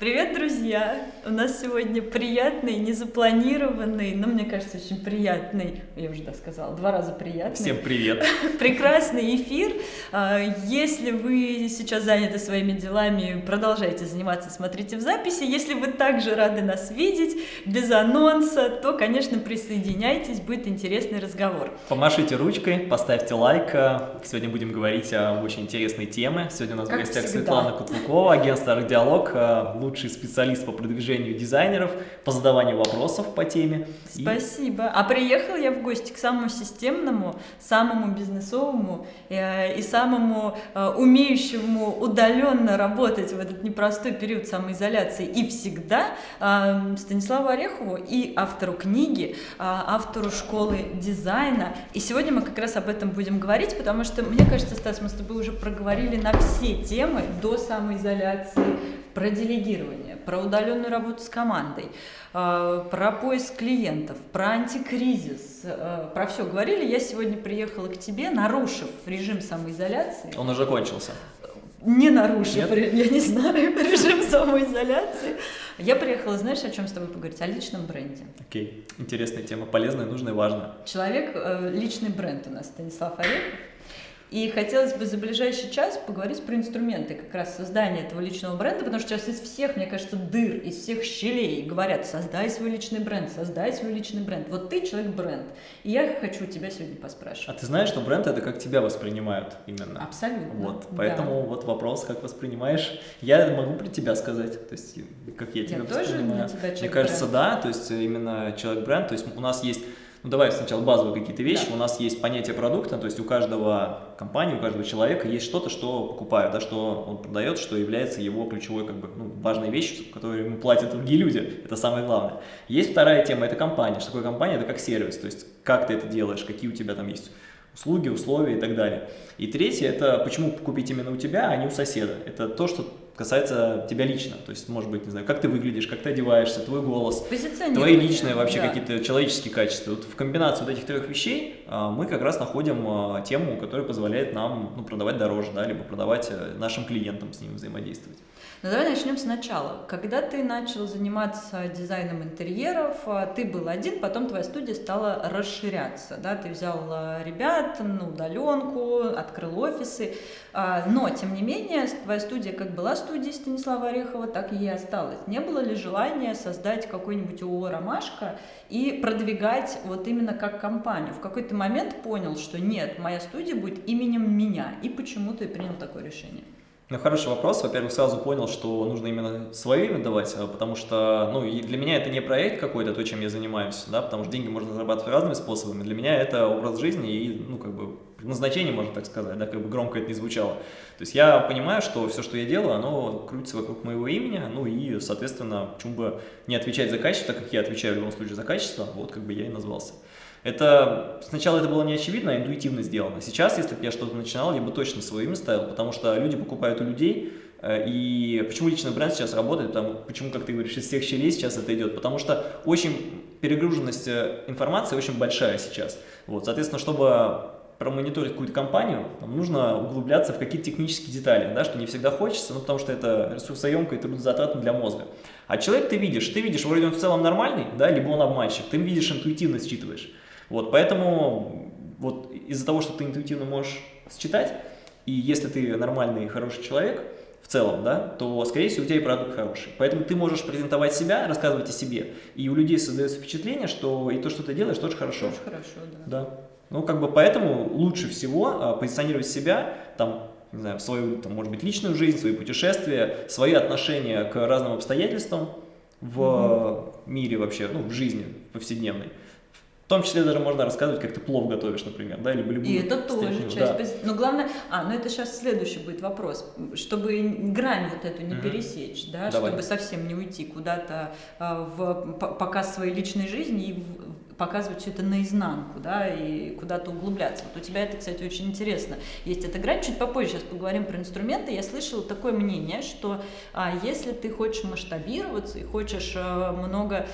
Привет, друзья! У нас сегодня приятный, незапланированный, но мне кажется, очень приятный, я уже да сказала, два раза приятный. Всем привет! Прекрасный эфир. А, если вы сейчас заняты своими делами, продолжайте заниматься, смотрите в записи. Если вы также рады нас видеть, без анонса, то, конечно, присоединяйтесь, будет интересный разговор. Помашите ручкой, поставьте лайк. Сегодня будем говорить о очень интересной теме. Сегодня у нас Как в гостях всегда. Светлана Кутлукова, агентство «Арт-диалог», лучший специалист по продвижению дизайнеров, по задаванию вопросов по теме. И Спасибо. А приехала я в гости к самому системному, самому бизнесовому э, и самому э, умеющему удаленно работать в этот непростой период самоизоляции и всегда э, Станиславу Орехову и автору книги, э, автору школы дизайна. И сегодня мы как раз об этом будем говорить, потому что, мне кажется, Стас, мы с тобой уже проговорили на все темы до самоизоляции, про делегирование, про удаленную работу с командой, э, про поиск клиентов, про антикризис, э, про все говорили. Я сегодня приехала к тебе, нарушив режим самоизоляции, Он уже кончился. не нарушив, Нет? я не знаю, режим самоизоляции. Я приехала, знаешь, о чем с тобой поговорить? О личном бренде. Окей, интересная тема, полезная, нужная важная. Человек, э, личный бренд у нас Станислав Орехов. И хотелось бы за ближайший час поговорить про инструменты как раз создания этого личного бренда, потому что сейчас из всех, мне кажется, дыр, из всех щелей говорят, создай свой личный бренд, создай свой личный бренд. Вот ты человек-бренд. И я хочу тебя сегодня А поспрашивать. ты знаешь, что бренд это как тебя воспринимают именно? Абсолютно. Вот, да. поэтому вот вопрос, как воспринимаешь. Я могу про тебя сказать, то есть как я Я тебя тоже воспринимаю. для тебя Мне кажется, бренд. да, то есть именно человек-бренд, то есть у нас есть, ну давай сначала базовые какие-то вещи, Да. у нас есть понятие продукта, то есть у каждого компании, у каждого человека есть что-то, что покупают, да, что он продает, что является его ключевой, как бы, ну, важной вещью, которую ему платят другие люди, это самое главное. Есть вторая тема, это компания, что такое компания, это как сервис, то есть как ты это делаешь, какие у тебя там есть услуги, условия и так далее. И третье, это почему купить именно у тебя, а не у соседа. Это то, что касается тебя лично. То есть, может быть, не знаю, как ты выглядишь, как ты одеваешься, твой голос, твои личные вообще да. какие-то человеческие качества. Вот в комбинации вот этих трех вещей а, мы как раз находим а, тему, которая позволяет нам ну, продавать дороже, да, либо продавать э, нашим клиентам с ним взаимодействовать. Ну давай начнем сначала. Когда ты начал заниматься дизайном интерьеров, а, ты был один, потом твоя студия стала расширяться, да, ты взял ребят на удаленку, открыл офисы, но тем не менее твоя студия как была студией Станислава Орехова, так и осталась. Не было ли желания создать какой-нибудь ООО «Ромашка» и продвигать вот именно как компанию? В какой-то момент понял, что нет, моя студия будет именем меня, и почему ты принял такое решение? Ну, хороший вопрос. Во-первых, сразу понял, что нужно именно свое имя давать, а, потому что, ну, и для меня это не проект какой-то, то, чем я занимаюсь, да, потому что деньги можно зарабатывать разными способами. Для меня это образ жизни и, ну, как бы, назначение, можно так сказать, да, как бы громко это не звучало. То есть я понимаю, что все, что я делаю, оно крутится вокруг моего имени, ну и, соответственно, почему бы не отвечать за качество, так как я отвечаю в любом случае за качество, вот как бы я и назвался. Это сначала это было не очевидно, а интуитивно сделано. Сейчас, если бы я что-то начинал, я бы точно свое имя ставил, потому что люди покупают у людей. э, И почему личный бренд сейчас работает, потому, почему, как ты говоришь, из всех щелей сейчас это идет, потому что очень перегруженность э, информации очень большая сейчас. Вот, соответственно, чтобы промониторить какую-то компанию, нам нужно углубляться в какие-то технические детали, да, что не всегда хочется, ну, потому что это ресурсоемко и трудозатратно для мозга. А человек ты видишь, ты видишь, вроде он в целом нормальный, да, либо он обманщик, ты видишь, интуитивно считываешь. Вот, поэтому вот из-за того, что ты интуитивно можешь считать, и если ты нормальный и хороший человек в целом, да, то, скорее всего, у тебя и продукт хороший. Поэтому ты можешь презентовать себя, рассказывать о себе, и у людей создается впечатление, что и то, что ты делаешь, тоже хорошо. Очень хорошо, да. Да. Ну, как бы поэтому лучше всего а, позиционировать себя, там, не знаю, свою, там, может быть, личную жизнь, свои путешествия, свои отношения к разным обстоятельствам в мире вообще, ну, в жизни повседневной. В том числе даже можно рассказывать, как ты плов готовишь, например, да, либо любую И это тоже часть да. Но главное, а, ну это сейчас следующий будет вопрос, чтобы грань вот эту не Мгм. пересечь, да, Давай. чтобы совсем не уйти куда-то а, в показ своей личной жизни и в- показывать все это наизнанку, да, и куда-то углубляться. Вот у тебя это, кстати, очень интересно. Есть эта грань, чуть попозже сейчас поговорим про инструменты. Я слышала такое мнение, что а, если ты хочешь масштабироваться и хочешь а, много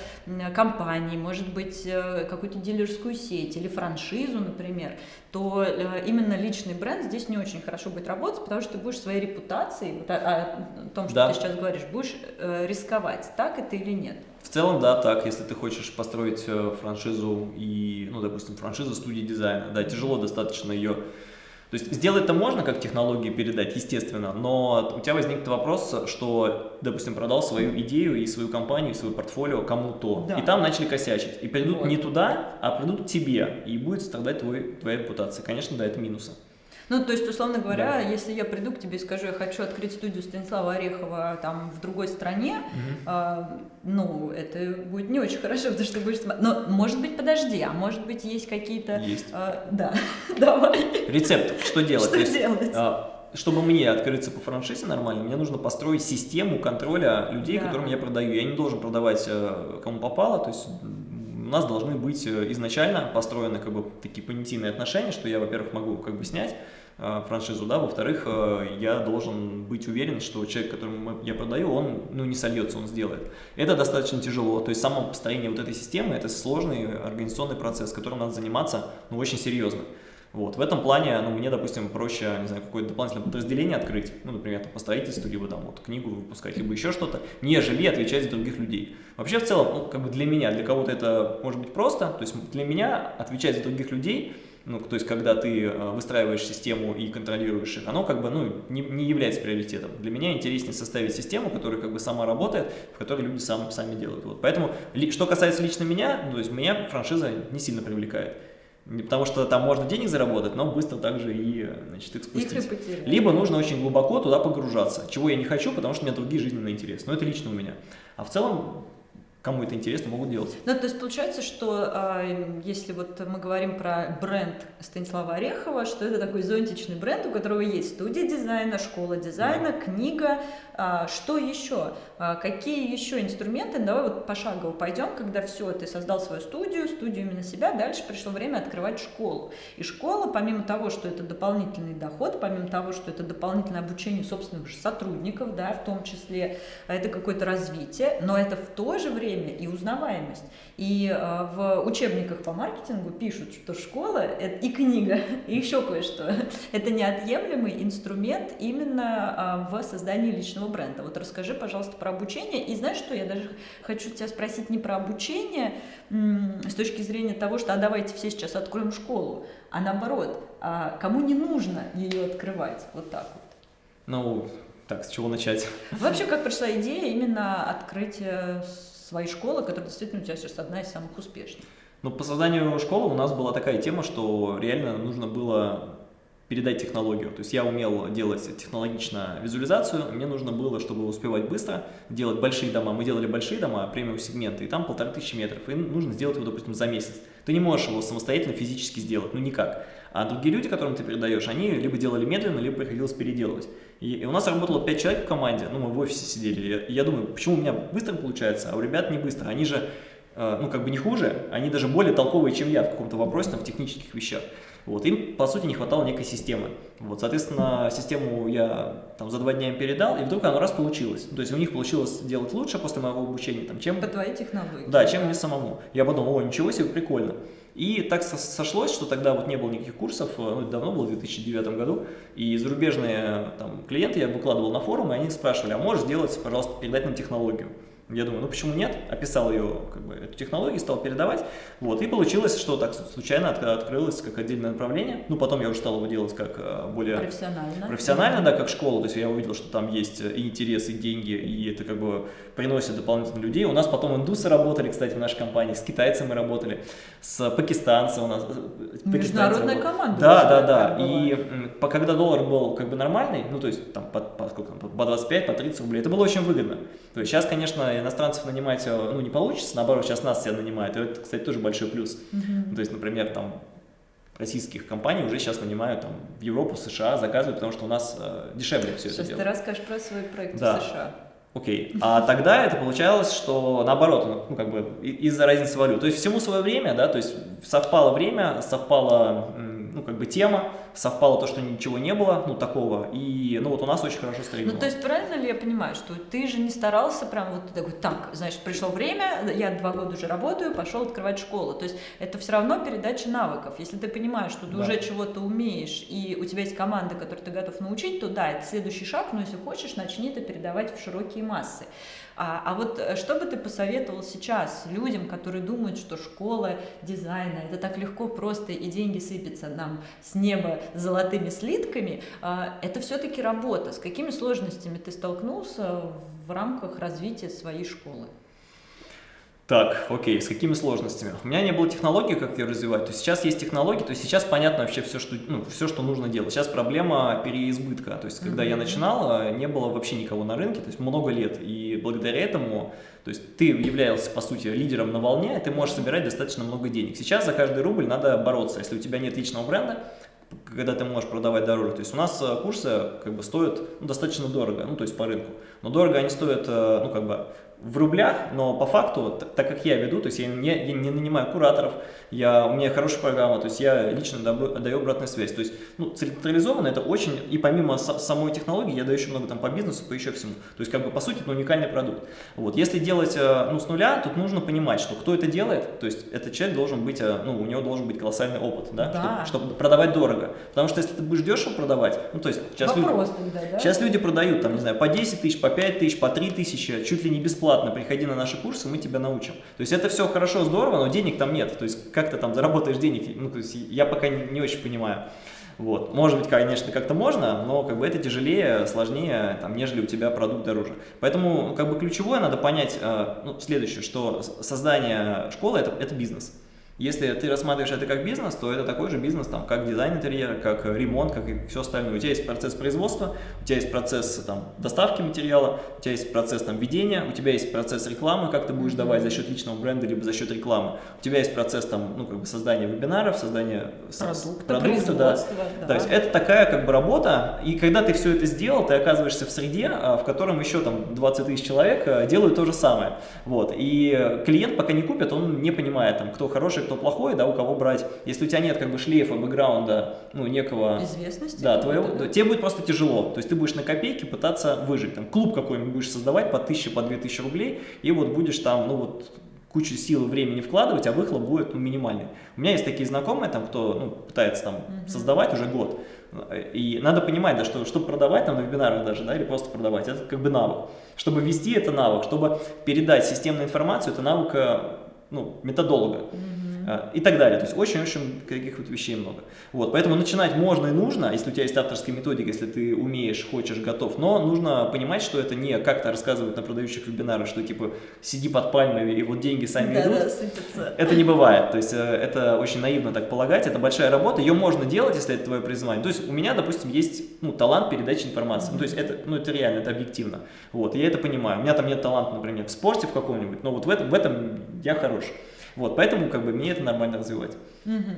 компаний, может быть, а, какую-то дилерскую сеть или франшизу, например, то а, именно личный бренд здесь не очень хорошо будет работать, потому что ты будешь своей репутацией, вот, о, о том, что да. ты сейчас говоришь, будешь э, рисковать. Так это или нет? В целом, да, так. Если ты хочешь построить э, франшизу и, ну, допустим, франшизу студии дизайна, да, тяжело достаточно ее... То есть сделать это можно, как технологии передать, естественно, но у тебя возникнет вопрос, что, допустим, продал свою идею и свою компанию, и свое портфолио кому-то, да. и там начали косячить, и придут вот. не туда, а придут к тебе, и будет страдать твой, твоя репутация. Конечно, да, это минусы. Ну, то есть, условно говоря, да. если я приду к тебе и скажу, я хочу открыть студию Станислава Орехова там в другой стране, угу. а, ну, это будет не очень хорошо, потому что будешь... Но, может быть, подожди, а может быть, есть какие-то... Есть. А, да, давай. Рецепт, что делать? Что делать? А, чтобы мне открыться по франшизе нормально, мне нужно построить систему контроля людей, да. которым я продаю. Я не должен продавать э, кому попало, то есть у нас должны быть э, изначально построены как бы такие понятийные отношения, что я, во-первых, могу как бы снять Э, франшизу, да, во-вторых, э, я должен быть уверен, что человек, которому я продаю, он, ну, не сольется, он сделает. Это достаточно тяжело, то есть само построение вот этой системы, это сложный организационный процесс, которым надо заниматься, ну, очень серьезно. Вот, в этом плане, ну, мне, допустим, проще, не знаю, какое-то дополнительное подразделение открыть, ну, например, там, по строительству, либо там вот книгу выпускать, либо еще что-то, нежели отвечать за других людей. Вообще, в целом, ну, как бы для меня, для кого-то это может быть просто, то есть для меня отвечать за других людей – ну, то есть, когда ты э, выстраиваешь систему и контролируешь их, оно как бы, ну, не, не является приоритетом. Для меня интереснее составить систему, которая как бы сама работает, в которой люди сам, сами делают. Вот. Поэтому, что касается лично меня, ну, то есть, меня франшиза не сильно привлекает. Потому что там можно денег заработать, но быстро также и значит, их спустить. Их Либо нужно очень глубоко туда погружаться, чего я не хочу, потому что у меня другие жизненные интересы. Но это лично у меня. А в целом кому это интересно, могут делать. Ну, то есть получается, что э, если вот мы говорим про бренд Станислава Орехова, что это такой зонтичный бренд, у которого есть студия дизайна, школа дизайна, да. книга, а, что еще? А, какие еще инструменты? Давай вот пошагово пойдем, когда все, ты создал свою студию, студию именно себя, дальше пришло время открывать школу. И школа, помимо того, что это дополнительный доход, помимо того, что это дополнительное обучение собственных сотрудников, да, в том числе, это какое-то развитие, но это в то же время и узнаваемость. И э, в учебниках по маркетингу пишут, что школа и книга, и еще кое-что. Это неотъемлемый инструмент именно э, в создании личного бренда. Вот расскажи, пожалуйста, про обучение. И знаешь что, я даже хочу тебя спросить не про обучение с точки зрения того, что а давайте все сейчас откроем школу, а наоборот, а кому не нужно ее открывать, вот так вот. Ну, так, с чего начать? Вообще, как пришла идея именно открытия своей школы, которая действительно у тебя сейчас одна из самых успешных? Ну, по созданию школы у нас была такая тема, что реально нужно было передать технологию. То есть я умел делать технологично визуализацию, мне нужно было, чтобы успевать быстро, делать большие дома. Мы делали большие дома, премиум сегменты, и там полторы тысячи метров, и нужно сделать его, допустим, за месяц. Ты не можешь его самостоятельно физически сделать, ну никак. А другие люди, которым ты передаешь, они либо делали медленно, либо приходилось переделывать. И, и у нас работало 5 человек в команде, ну мы в офисе сидели, и я думаю, почему у меня быстро получается, а у ребят не быстро. Они же, э, ну как бы не хуже, они даже более толковые, чем я в каком-то вопросе, там, в технических вещах. Вот, им, по сути, не хватало некой системы. Вот, соответственно, систему я там за два дня им передал, и вдруг оно раз получилось. То есть у них получилось делать лучше после моего обучения, там, чем... По твоей технологии. Да, чем мне самому. Я подумал, о, ничего себе, прикольно. И так сошлось, что тогда вот не было никаких курсов, э, ну, это давно было, в 2009 году, и зарубежные там, клиенты я выкладывал на форум, и они спрашивали, а можешь сделать, пожалуйста, передать нам технологию? Я думаю, ну почему нет? Описал ее, как бы, эту технологию, стал передавать. Вот, и получилось, что так случайно от, открылось как отдельное направление. Ну, потом я уже стал его делать как э, более... Профессионально. Профессионально, да, как школа. То есть я увидел, что там есть и интерес, и деньги, и это как бы приносит дополнительно людей. У нас потом индусы работали, кстати, в нашей компании, с китайцами мы работали, с пакистанцем у нас. Э, Международная команда. Да, да, да. И когда доллар был как бы нормальный, ну, то есть там по, по, сколько, по 25, по 30 рублей, это было очень выгодно. То есть сейчас, конечно, иностранцев нанимать э, ну, не получится, наоборот, сейчас нас все нанимают, и это, кстати, тоже большой плюс. Uh-huh. То есть, например, там российских компаний уже сейчас нанимают там, в Европу, США, заказывают, потому что у нас э, дешевле все сейчас это делать. Сейчас ты расскажешь про свой проект да. в США. Окей. А тогда это получалось, что наоборот, ну, как бы из-за разницы валют. То есть всему свое время, да, то есть совпало время, совпало ну, как бы тема, совпало то, что ничего не было, ну, такого, и, ну, вот у нас очень хорошо стрельнуло. Ну, то есть, правильно ли я понимаю, что ты же не старался прям вот такой, так, значит, пришло время, я два года уже работаю, пошел открывать школу, то есть, это все равно передача навыков, если ты понимаешь, что ты да. уже чего-то умеешь, и у тебя есть команда, которую ты готов научить, то да, это следующий шаг, но если хочешь, начни это передавать в широкие массы. А, а вот э, что бы ты посоветовал сейчас людям, которые думают, что школа дизайна это так легко, просто и деньги сыпятся нам с неба золотыми слитками, а, это все-таки работа. С какими сложностями ты столкнулся в рамках развития своей школы? Так, окей, с какими сложностями? У меня не было технологии, как ее развивать. То есть сейчас есть технологии, то есть сейчас понятно вообще все, что, ну, все, что нужно делать. Сейчас проблема переизбытка. То есть когда mm -hmm. я начинал, не было вообще никого на рынке, то есть много лет. И благодаря этому, то есть ты являлся, по сути, лидером на волне, и ты можешь собирать достаточно много денег. Сейчас за каждый рубль надо бороться. Если у тебя нет личного бренда, когда ты можешь продавать дороже. То есть у нас э, курсы как бы стоят ну, достаточно дорого, ну то есть по рынку. Но дорого они стоят, э, ну как бы в рублях, но по факту, так как я веду, то есть я не, я не нанимаю кураторов, я, у меня хорошая программа, то есть я лично даю, даю обратную связь. То есть ну, централизованно это очень, и помимо самой технологии, я даю еще много там по бизнесу, по еще всему. То есть как бы по сути это уникальный продукт. Вот. Если делать э, ну, с нуля, тут нужно понимать, что кто это делает, то есть этот человек должен быть, э, ну у него должен быть колоссальный опыт, да, да. Чтобы, чтобы продавать дорого. Потому что если ты будешь дешево продавать, ну то есть сейчас, Вопрос люди, тогда, да? сейчас люди продают там, не знаю, по 10 тысяч, по 5 тысяч, по 3 тысячи, чуть ли не бесплатно бесплатно приходи на наши курсы, мы тебя научим. То есть это все хорошо, здорово, но денег там нет. То есть как ты там заработаешь денег, ну, то есть я пока не, не очень понимаю. Вот. Может быть, конечно, как-то можно, но как бы это тяжелее, сложнее, там, нежели у тебя продукт дороже. Поэтому как бы ключевое надо понять э, ну, следующее, что создание школы это, это бизнес. Если ты рассматриваешь это как бизнес, то это такой же бизнес, там, как дизайн интерьера, как ремонт, как и все остальное. У тебя есть процесс производства, у тебя есть процесс там, доставки материала, у тебя есть процесс там, ведения, у тебя есть процесс рекламы, как ты будешь давать за счет личного бренда, либо за счет рекламы. У тебя есть процесс там, ну, как бы создания вебинаров, создания продукта, продукта да. да. То есть это такая как бы работа, и когда ты все это сделал, ты оказываешься в среде, а, в котором еще там 20 тысяч человек а, делают то же самое. Вот. И клиент пока не купит, он не понимает, там, кто хороший, кто плохой, да, у кого брать. Если у тебя нет как бы шлейфа, бэкграунда, ну, некого... Известности. Да, твоего, да. тебе будет просто тяжело. То есть ты будешь на копейки пытаться выжить. Там клуб какой-нибудь будешь создавать по тысяче, по две тысячи рублей, и вот будешь там, ну, вот кучу сил и времени вкладывать, а выхлоп будет ну, минимальный. У меня есть такие знакомые, там, кто ну, пытается там, mm создавать уже год. И надо понимать, да, что чтобы продавать там на вебинарах даже, да, или просто продавать, это как бы навык. Чтобы вести это навык, чтобы передать системную информацию, это навык э, ну, методолога. Mm а, и так далее. То есть очень-очень каких вот вещей много. Вот, поэтому начинать можно и нужно, если у тебя есть авторская методика, если ты умеешь, хочешь, готов, но нужно понимать, что это не как-то рассказывают на продающих вебинарах, что типа сиди под пальмой и вот деньги сами да, идут. Да, это не бывает, то есть э, это очень наивно так полагать, это большая работа, ее можно делать, если это твое призвание. То есть у меня, допустим, есть ну, талант передачи информации, ну, то есть это, ну, это реально, это объективно. Вот, я это понимаю. У меня там нет таланта, например, в спорте в каком-нибудь, но вот в этом, в этом я хорош. Вот, поэтому как бы мне это нормально развивать. Угу.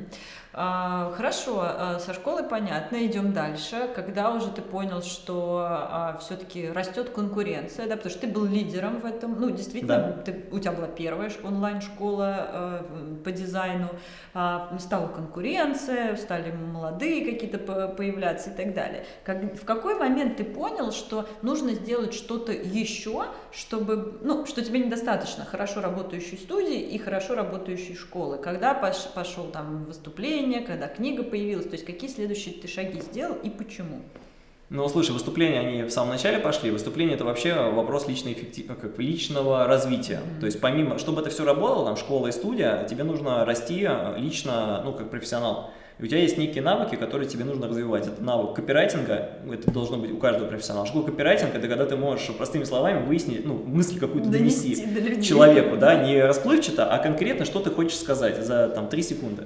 А, хорошо, а, со школы понятно, идем дальше. Когда уже ты понял, что а, все-таки растет конкуренция, да, потому что ты был лидером в этом, ну, действительно, да. ты, у тебя была первая онлайн-школа а, по дизайну, стала конкуренция, стали молодые какие-то появляться и так далее. Как, в какой момент ты понял, что нужно сделать что-то еще, чтобы, ну, что тебе недостаточно хорошо работающей студии и хорошо работающей школы? Когда пош, пошел там выступление, выступление, когда книга появилась, то есть какие следующие ты шаги сделал и почему? Ну, слушай, выступления, они в самом начале пошли. Выступление – это вообще вопрос личной эффектив... как личного развития. Mm -hmm. То есть, помимо, чтобы это все работало, там, школа и студия, тебе нужно расти лично, ну, как профессионал. И у тебя есть некие навыки, которые тебе нужно развивать. Это навык копирайтинга, это должно быть у каждого профессионала. Школа копирайтинга – это когда ты можешь простыми словами выяснить, ну, мысль какую-то донести, донести человеку, да, не расплывчато, а конкретно, что ты хочешь сказать за, там, 3 секунды.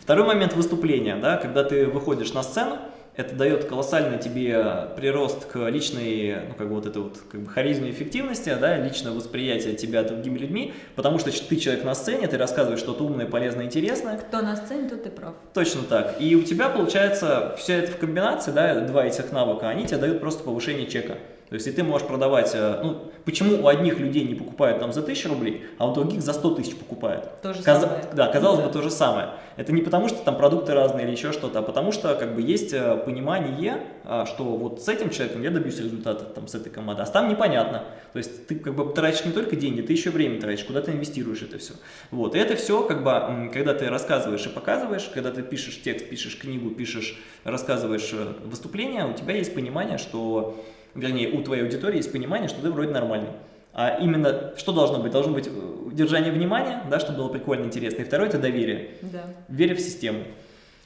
Второй момент выступления, да, когда ты выходишь на сцену, это дает колоссальный тебе прирост к личной, ну, как бы вот это вот, как бы харизме эффективности, да, личное восприятие тебя другими людьми, потому что ты человек на сцене, ты рассказываешь что-то умное, полезное, интересное. Кто на сцене, тот ты прав. Точно так. И у тебя получается все это в комбинации, да, два этих навыка, они тебе дают просто повышение чека. То есть, и ты можешь продавать, э, ну, почему у одних людей не покупают там за 1000 рублей, а у других за 100 тысяч покупают? То же Каз... самое. Да, казалось Да. бы, то же самое. Это не потому, что там продукты разные или еще что-то, а потому что как бы есть э, понимание, а, что вот с этим человеком я добьюсь результата там, с этой командой, а там непонятно. То есть ты как бы тратишь не только деньги, ты еще время тратишь, куда ты инвестируешь это все. Вот, и это все, как бы, когда ты рассказываешь и показываешь, когда ты пишешь текст, пишешь книгу, пишешь, рассказываешь э, выступление, у тебя есть понимание, что, вернее, у твоей аудитории есть понимание, что ты вроде нормальный. А именно, что должно быть? Должно быть э, удержание внимания, да, чтобы было прикольно, интересно. И второе – это доверие. Да. Вере в систему.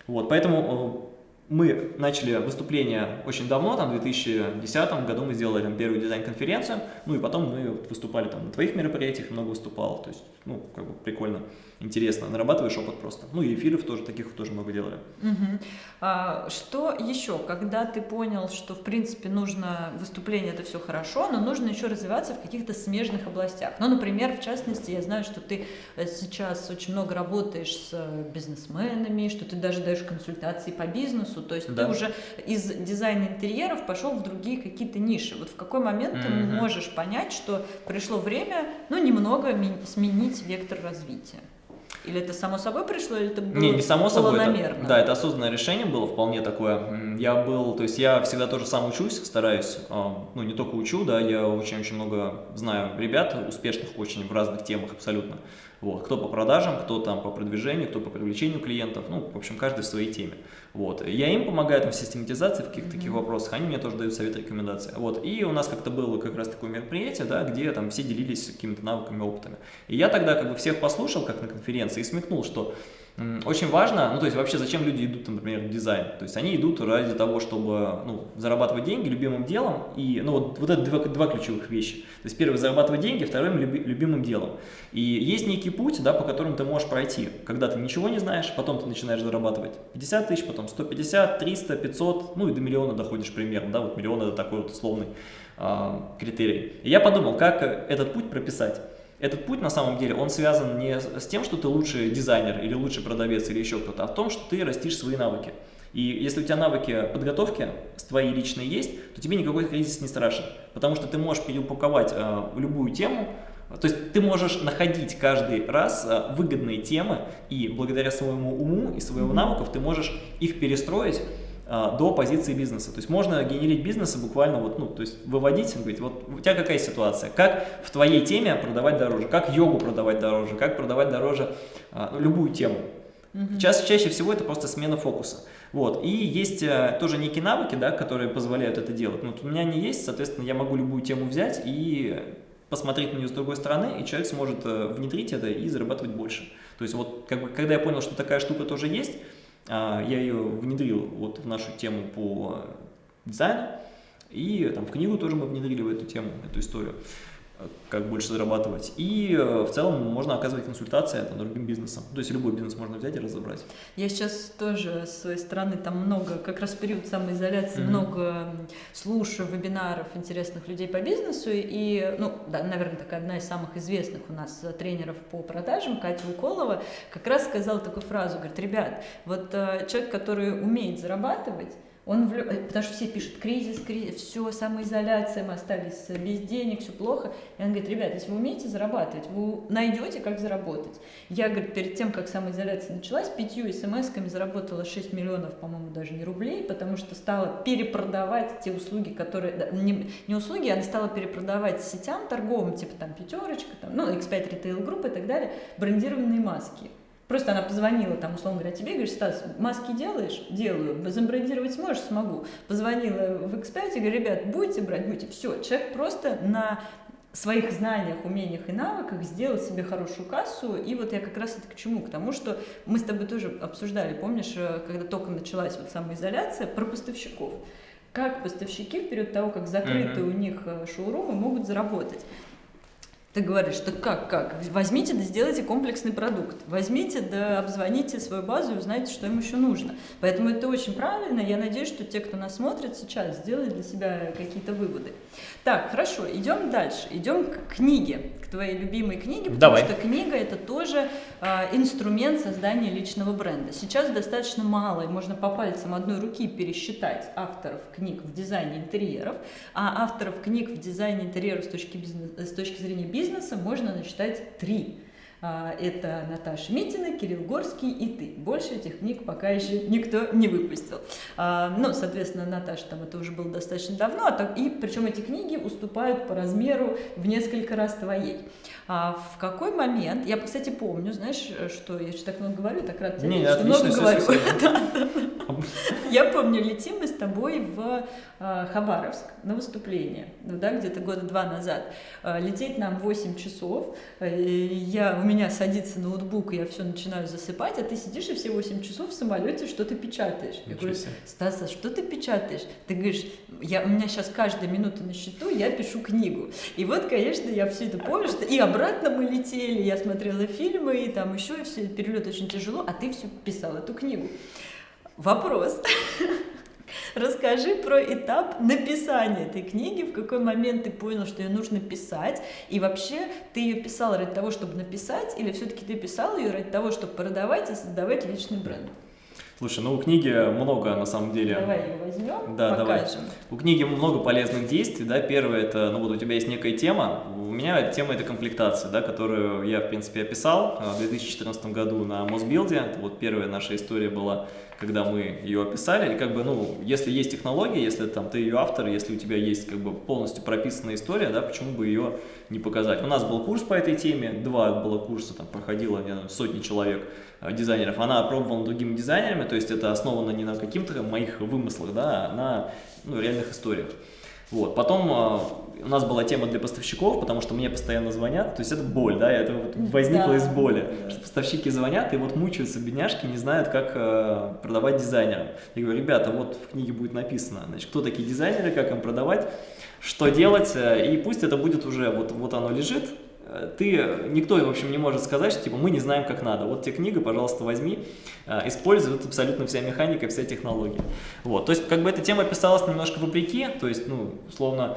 Вот, поэтому э, мы начали выступление очень давно, там, в 2010 году мы сделали там, первую дизайн-конференцию, ну и потом мы выступали там на твоих мероприятиях, много выступал, то есть, ну, как бы прикольно, интересно, нарабатываешь опыт просто. Ну и эфиров тоже, таких тоже много делали. Мгм. А, что еще, когда ты понял, что в принципе нужно выступление это все хорошо, но нужно еще развиваться в каких-то смежных областях. Ну, например, в частности, я знаю, что ты э, сейчас очень много работаешь с э, бизнесменами, что ты даже даешь консультации по бизнесу, то есть Да. ты уже из дизайна интерьеров пошел в другие какие-то ниши. Вот в какой момент ты Мгм. можешь понять, что пришло время, ну, немного сменить вектор развития? Или это само собой пришло, или это было Не, не само собой. это- да, это осознанное решение было вполне такое. Я был, то есть я всегда тоже сам учусь, стараюсь, а, ну не только учу, да, я очень-очень много знаю ребят, успешных очень в разных темах абсолютно. Вот, кто по продажам, кто там по продвижению, кто по привлечению клиентов, ну, в общем, каждый в своей теме. Вот, я им помогаю там в систематизации, в каких-то таких Мгм. вопросах, они мне тоже дают совет, рекомендации. Вот, и у нас как-то было как раз такое мероприятие, да, где там все делились какими-то навыками, опытами. И я тогда как бы всех послушал, как на конференции, и смекнул, что очень важно, ну то есть вообще зачем люди идут, например, в дизайн? То есть они идут ради того, чтобы ну, зарабатывать деньги любимым делом, и ну вот, вот это два, два ключевых вещи. То есть первый зарабатывать деньги, второй люби- любимым делом. И есть некий путь, да, по которому ты можешь пройти, когда ты ничего не знаешь, потом ты начинаешь зарабатывать 50 тысяч, потом 150, 300, 500, ну и до миллиона доходишь примерно, да, вот миллион это такой вот условный а, критерий. И я подумал, как э, этот путь прописать. Этот путь на самом деле, он связан не с тем, что ты лучший дизайнер или лучший продавец или еще кто-то, а в том, что ты растишь свои навыки. И если у тебя навыки подготовки твои личные есть, то тебе никакой кризис не страшен, потому что ты можешь переупаковать э, любую тему, то есть ты можешь находить каждый раз э, выгодные темы, и благодаря своему уму и своим Мгм. навыков ты можешь их перестроить до позиции бизнеса. То есть можно генерить бизнесы буквально вот, ну, то есть выводить, говорить, вот у тебя какая ситуация, как в твоей теме продавать дороже, как йогу продавать дороже, как продавать дороже а, любую тему. Мгм. Ча- чаще всего это просто смена фокуса. Вот. И есть э, тоже некие навыки, да, которые позволяют это делать. Ну, Вот у меня они есть, соответственно, я могу любую тему взять и посмотреть на нее с другой стороны, и человек сможет э, внедрить это и зарабатывать больше. То есть вот как бы, когда я понял, что такая штука тоже есть, а, я ее внедрил вот в нашу тему по дизайну, и там в книгу тоже мы внедрили в эту тему, эту историю, как больше зарабатывать. И э, в целом можно оказывать консультации там, другим бизнесам. То есть любой бизнес можно взять и разобрать. Я сейчас тоже с своей стороны там много, как раз в период самоизоляции, Мгм. много слушаю вебинаров интересных людей по бизнесу. И, ну, да, наверное, такая одна из самых известных у нас э, тренеров по продажам, Катя Уколова, как раз сказала такую фразу, говорит, ребят, вот э, человек, который умеет зарабатывать, он влю- э, потому что все пишут кризис, кризис, все, самоизоляция, мы остались без денег, все плохо. И он говорит, ребят, если вы умеете зарабатывать, вы найдете, как заработать. Я, говорит, перед тем, как самоизоляция началась, пятью смс-ками заработала 6 миллионов, по-моему, даже не рублей, потому что стала перепродавать те услуги, которые... Не, не услуги, она стала перепродавать сетям торговым, типа там пятерочка, там, ну, X5 Retail Group и так далее, брендированные маски. Просто она позвонила, там, условно говоря, тебе, говорит, Стас, маски делаешь? Делаю. Забрендировать сможешь? Смогу. Позвонила в X5 и говорю, ребят, будете брать? Будете. Все, человек просто на своих знаниях, умениях и навыках сделал себе хорошую кассу. И вот я как раз это к чему? К тому, что мы с тобой тоже обсуждали, помнишь, э, когда только началась вот самоизоляция, про поставщиков. Как поставщики в период того, как закрыты Мгм. у них э, шоурумы, могут заработать. Ты говоришь, что как, как? Возьмите да сделайте комплексный продукт. Возьмите да обзвоните свою базу и узнайте, что им еще нужно. Поэтому это очень правильно. Я надеюсь, что те, кто нас смотрит сейчас, сделают для себя какие-то выводы. Так, хорошо, идем дальше. Идем к книге, к твоей любимой книге, потому Давай. что книга это тоже э, инструмент создания личного бренда. Сейчас достаточно мало, и можно по пальцам одной руки пересчитать авторов книг в дизайне интерьеров, а авторов книг в дизайне интерьеров с точки, бизнес, с точки зрения бизнеса бизнеса можно насчитать три. А, это Наташа Митина, Кирилл Горский и ты. Больше этих книг пока еще никто не выпустил. Ну, соответственно, Наташа там это уже было достаточно давно, а и причем эти книги уступают по размеру в несколько раз твоей. А в какой момент, я, кстати, помню, знаешь, что я что так много говорю, так рад тебе, Не, что много говорю. Я помню, летим мы с тобой в Хабаровск на выступление, ну да, где-то года два назад. Лететь нам 8 часов, э, я, у меня садится ноутбук, и я все начинаю засыпать, а ты сидишь и все 8 часов в самолете что-то печатаешь. Я говорю, Стас, а что ты печатаешь? Ты говоришь, я, у меня сейчас каждая минута на счету, я пишу книгу. И вот, конечно, я все это помню, что и обратно мы летели, я смотрела фильмы, и там еще, и все, перелет очень тяжело, а ты все писал эту книгу. Вопрос. Расскажи про этап написания этой книги, в какой момент ты понял, что ее нужно писать, и вообще ты ее писал ради того, чтобы написать, или все-таки ты писал ее ради того, чтобы продавать и создавать личный бренд? Слушай, ну у книги много на самом деле. Давай ее возьмем, да, покажем. Давай. У книги много полезных действий, да. Первое это, ну вот у тебя есть некая тема. У меня тема это комплектация, да, которую я в принципе описал э, в 2014 году на Мосбилде. Это вот первая наша история была когда мы ее описали, и как бы, ну, если есть технология, если там ты ее автор, если у тебя есть как бы полностью прописанная история, да, почему бы ее не показать. У нас был курс по этой теме, два было курса, там проходило не знаю, сотни человек э, дизайнеров, она опробована другими дизайнерами, то есть это основано не на каких-то моих вымыслах, да, а на ну, реальных историях. Вот. Потом э, у нас была тема для поставщиков, потому что мне постоянно звонят, то есть это боль, да, это вот возникло да. из боли, что поставщики звонят и вот мучаются бедняжки, не знают, как э, продавать дизайнерам. Я говорю, ребята, вот в книге будет написано, значит, кто такие дизайнеры, как им продавать, что делать, э, и пусть это будет уже, вот, вот оно лежит, ты, никто, в общем, не может сказать, что типа мы не знаем, как надо. Вот тебе книга, пожалуйста, возьми, э, используй, тут абсолютно вся механика, вся технология. Вот, то есть, как бы эта тема писалась немножко вопреки, то есть, ну, условно,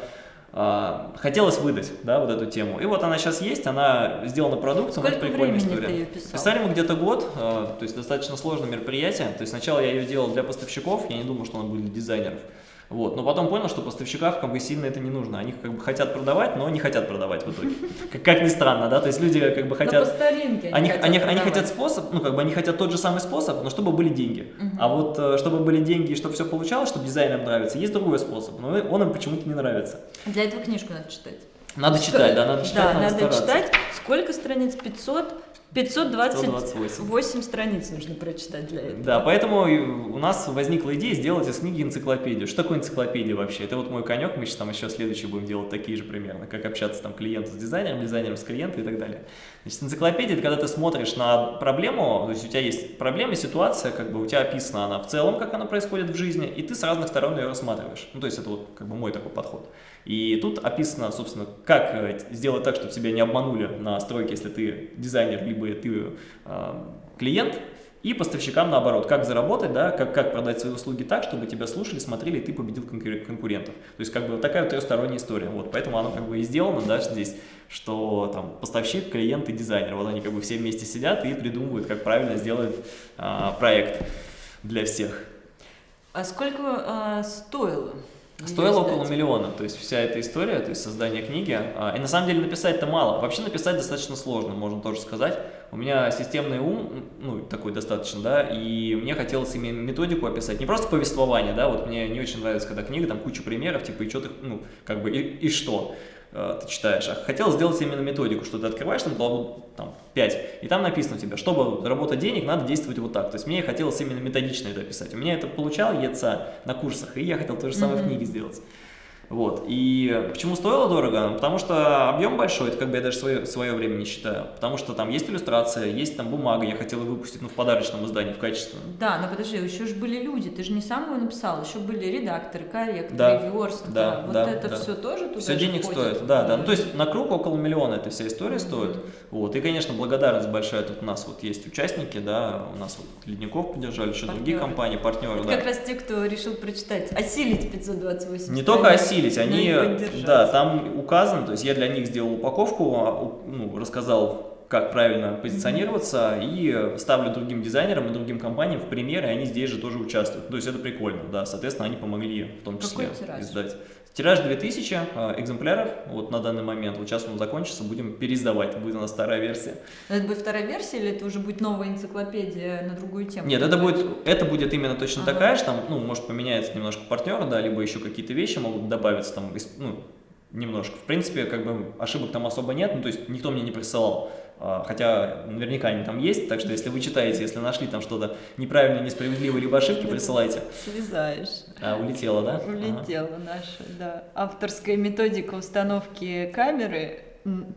хотелось выдать, да, вот эту тему. И вот она сейчас есть, она сделана продукцией, Сколько прикольная история. Ты ее писал? Писали мы где-то год, то есть достаточно сложное мероприятие. То есть сначала я ее делал для поставщиков, я не думал, что она будет для дизайнеров. Вот. Но потом понял, что поставщикам как бы сильно это не нужно. Они как бы хотят продавать, но не хотят продавать в итоге. Как, как ни странно, да, то есть люди как бы хотят... по старинке они, хотят они, они хотят способ, ну как бы они хотят тот же самый способ, но чтобы были деньги. Угу. А вот э, чтобы были деньги и чтобы все получалось, чтобы дизайнерам нравится, есть другой способ, но он им почему-то не нравится. Для этого книжку надо читать. Надо читать, да, надо читать, да, надо, надо читать. Сколько страниц? 500? 528 страниц нужно прочитать для этого. Да, поэтому у нас возникла идея сделать из книги энциклопедию. Что такое энциклопедия вообще? Это вот мой конек, мы сейчас там еще следующий будем делать такие же примерно, как общаться там клиент с дизайнером, дизайнером с клиентом и так далее. Значит, энциклопедия, это когда ты смотришь на проблему, то есть у тебя есть проблема, ситуация, как бы у тебя описана она в целом, как она происходит в жизни, и ты с разных сторон ее рассматриваешь. Ну, то есть это вот как бы мой такой подход. И тут описано, собственно, как э, сделать так, чтобы тебя не обманули на стройке, если ты дизайнер, либо ты э, клиент, и поставщикам наоборот, как заработать, да, как, как продать свои услуги так, чтобы тебя слушали, смотрели, и ты победил конкурентов. То есть как бы такая вот трехсторонняя история. Вот, поэтому оно как бы и сделано, да, здесь, что там поставщик, клиент и дизайнер, вот они как бы все вместе сидят и придумывают, как правильно сделать а, проект для всех. А сколько а, стоило? Стоило около миллиона, то есть вся эта история, то есть создание книги. А, и на самом деле написать-то мало. Вообще написать достаточно сложно, можно тоже сказать. У меня системный ум, ну, такой достаточно, да, и мне хотелось именно методику описать. Не просто повествование, да, вот мне не очень нравится, когда книга, там куча примеров, типа, и что ты, ну, как бы, и, и что. Э, ты читаешь, а хотел сделать именно методику, что ты открываешь там главу там, 5, и там написано у тебя, чтобы заработать денег, надо действовать вот так. То есть мне хотелось именно методично это описать. У меня это получалось на курсах, и я хотел то же самое mm -hmm. в книге сделать. Вот. И почему стоило дорого? Потому что объем большой, это как бы я даже свое, свое время не считаю. Потому что там есть иллюстрация, есть там бумага, я хотел ее выпустить ну, в подарочном издании, в качестве. Да, но подожди, еще же были люди, ты же не сам его написал, еще были редакторы, корректоры, Да, верстка. да, вот да, это да. все тоже туда Все денег входит? стоит, да, да. Ну, то есть на круг около миллиона эта вся история стоит. Вот. И, конечно, благодарность большая. Тут у нас вот есть участники, да, у нас вот Ледников поддержали, еще другие Партнеры. компании, партнеры, Это да. как раз те, кто решил прочитать, осилить 528 Не только осилить, но и они, да, там указано, то есть я для них сделал упаковку, а, ну, рассказал, как правильно позиционироваться, и ставлю другим дизайнерам и другим компаниям в примеры, и они здесь же тоже участвуют. То есть это прикольно, да, соответственно, они помогли в том числе Какой тираж? издать. Тираж 2000 э, экземпляров, вот на данный момент, вот сейчас он закончится, будем переиздавать, будет у нас старая версия. Это будет вторая версия или это уже будет новая энциклопедия на другую тему? Нет, это будет, это будет именно точно Ага. такая же, там, ну, может поменяется немножко партнер, да, либо еще какие-то вещи могут добавиться там, ну, немножко. В принципе, как бы ошибок там особо нет, ну, то есть никто мне не присылал, а, хотя наверняка они там есть, так что если вы читаете, если нашли там что-то неправильное, несправедливое, либо ошибки, присылайте. Слезаешь. А, улетело, да? Ага. Улетела наша, да. Авторская методика установки камеры,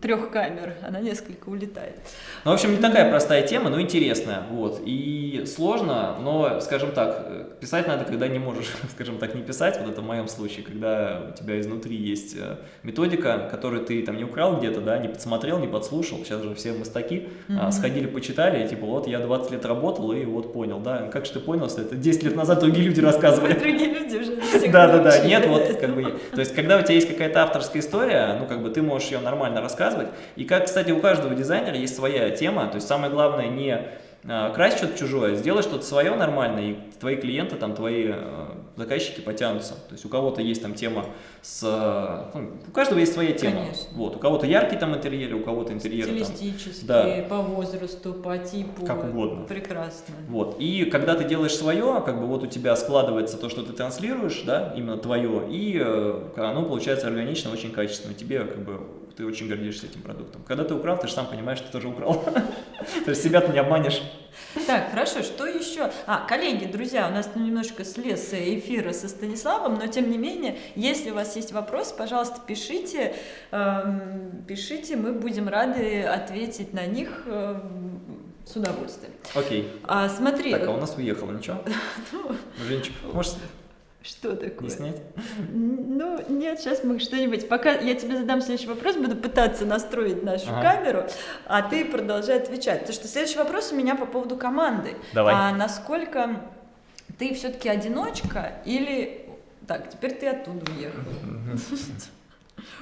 трех камер, она несколько улетает. Ну, в общем, не такая простая тема, но интересная, вот, и сложно, но, скажем так, э, писать надо, когда не можешь, скажем так, не писать, вот это в моем случае, когда у тебя изнутри есть э, методика, которую ты там не украл где-то, да, не подсмотрел, не подслушал, сейчас же все мастаки, а, Мгм. сходили, почитали, и типа, вот я 20 лет работал, и вот понял, да, как же ты понял, что это 10 лет назад другие люди рассказывали. Другие люди уже всех Да, да, да. научили Нет, вот как бы. То есть, когда у тебя есть какая-то авторская история, ну, как бы ты можешь ее нормально рассказывать. И как, кстати, у каждого дизайнера есть своя тема. То есть, самое главное не а, красть что-то чужое, сделай что-то свое нормально, и твои клиенты, там, твои э, заказчики потянутся. То есть, у кого-то есть там тема с... ну, у каждого есть своя тема. Конечно. Вот. У кого-то яркий там интерьер, у кого-то интерьер там Стилистически, Да. по возрасту, по типу. Как угодно. Прекрасно. Вот. И когда ты делаешь свое, как бы вот у тебя складывается то, что ты транслируешь, да, именно твое, и оно получается органично, очень качественно. Тебе как бы ты очень гордишься этим продуктом. Когда ты украл, ты же сам понимаешь, что ты тоже украл. То есть себя ты не обманешь. Так, хорошо, что еще? А, коллеги, друзья, у нас немножко слез эфира со Станиславом, но тем не менее, если у вас есть вопросы, пожалуйста, пишите, эм, пишите, мы будем рады ответить на них эм, с удовольствием. Окей. А, смотри, Так, а у нас уехало, ничего? ну, Женечка, можешь что такое? не снять? Ну, нет, сейчас мы что-нибудь. Пока я тебе задам следующий вопрос, буду пытаться настроить нашу Ага. камеру, а ты продолжай отвечать. Потому что следующий вопрос у меня по поводу команды. Давай. А насколько ты все-таки одиночка или... Так, теперь ты оттуда уехал.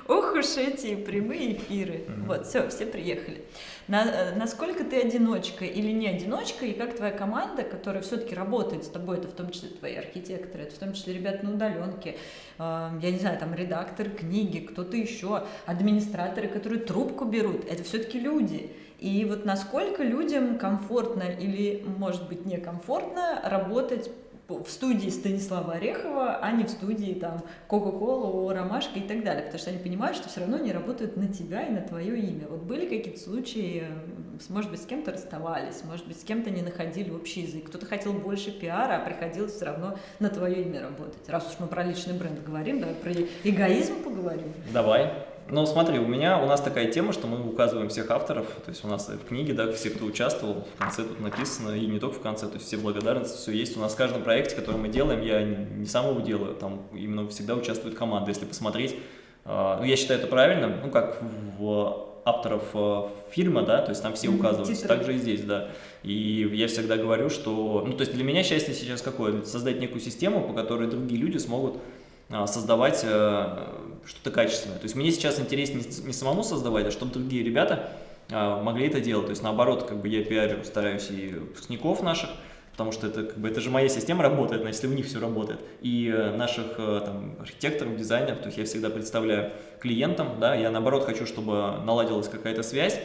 Ох уж эти прямые эфиры. Мгм. Вот, все, все приехали. На- э, насколько ты одиночка или не одиночка, и как твоя команда, которая все-таки работает с тобой, это в том числе твои архитекторы, это в том числе ребята на удаленке, э, я не знаю, там редакторы книги, кто-то еще, администраторы, которые трубку берут, это все-таки люди. И вот насколько людям комфортно или, может быть, некомфортно работать в студии Станислава Орехова, а не в студии там Кока-Кола, Ромашка и так далее, потому что они понимают, что все равно они работают на тебя и на твое имя. Вот были какие-то случаи, э, может быть, с кем-то расставались, может быть, с кем-то не находили общий язык, кто-то хотел больше пиара, а приходилось все равно на твое имя работать. Раз уж мы про личный бренд говорим, давай про эгоизм поговорим. Давай. Ну, смотри, у меня, у нас такая тема, что мы указываем всех авторов, то есть у нас в книге, да, все, кто участвовал, в конце тут написано, и не только в конце, то есть все благодарности, все есть. У нас в каждом проекте, который мы делаем, я не не сам его делаю, там именно всегда участвует команда, если посмотреть. а, Ну, я считаю это правильно, ну, как в авторов э, фильма, да, то есть там все указываются, титры. так же и здесь, да. И я всегда говорю, что, ну, то есть для меня счастье сейчас какое? Создать некую систему, по которой другие люди смогут создавать э, что-то качественное. То есть мне сейчас интереснее не- самому создавать, а чтобы другие ребята а, могли это делать. То есть наоборот, как бы я пиарю, стараюсь и выпускников наших, потому что это, как бы, это же моя система работает, значит, если у них все работает. И э, наших э, там, архитекторов, дизайнеров, то есть я всегда представляю клиентам, да, я наоборот хочу, чтобы наладилась какая-то связь,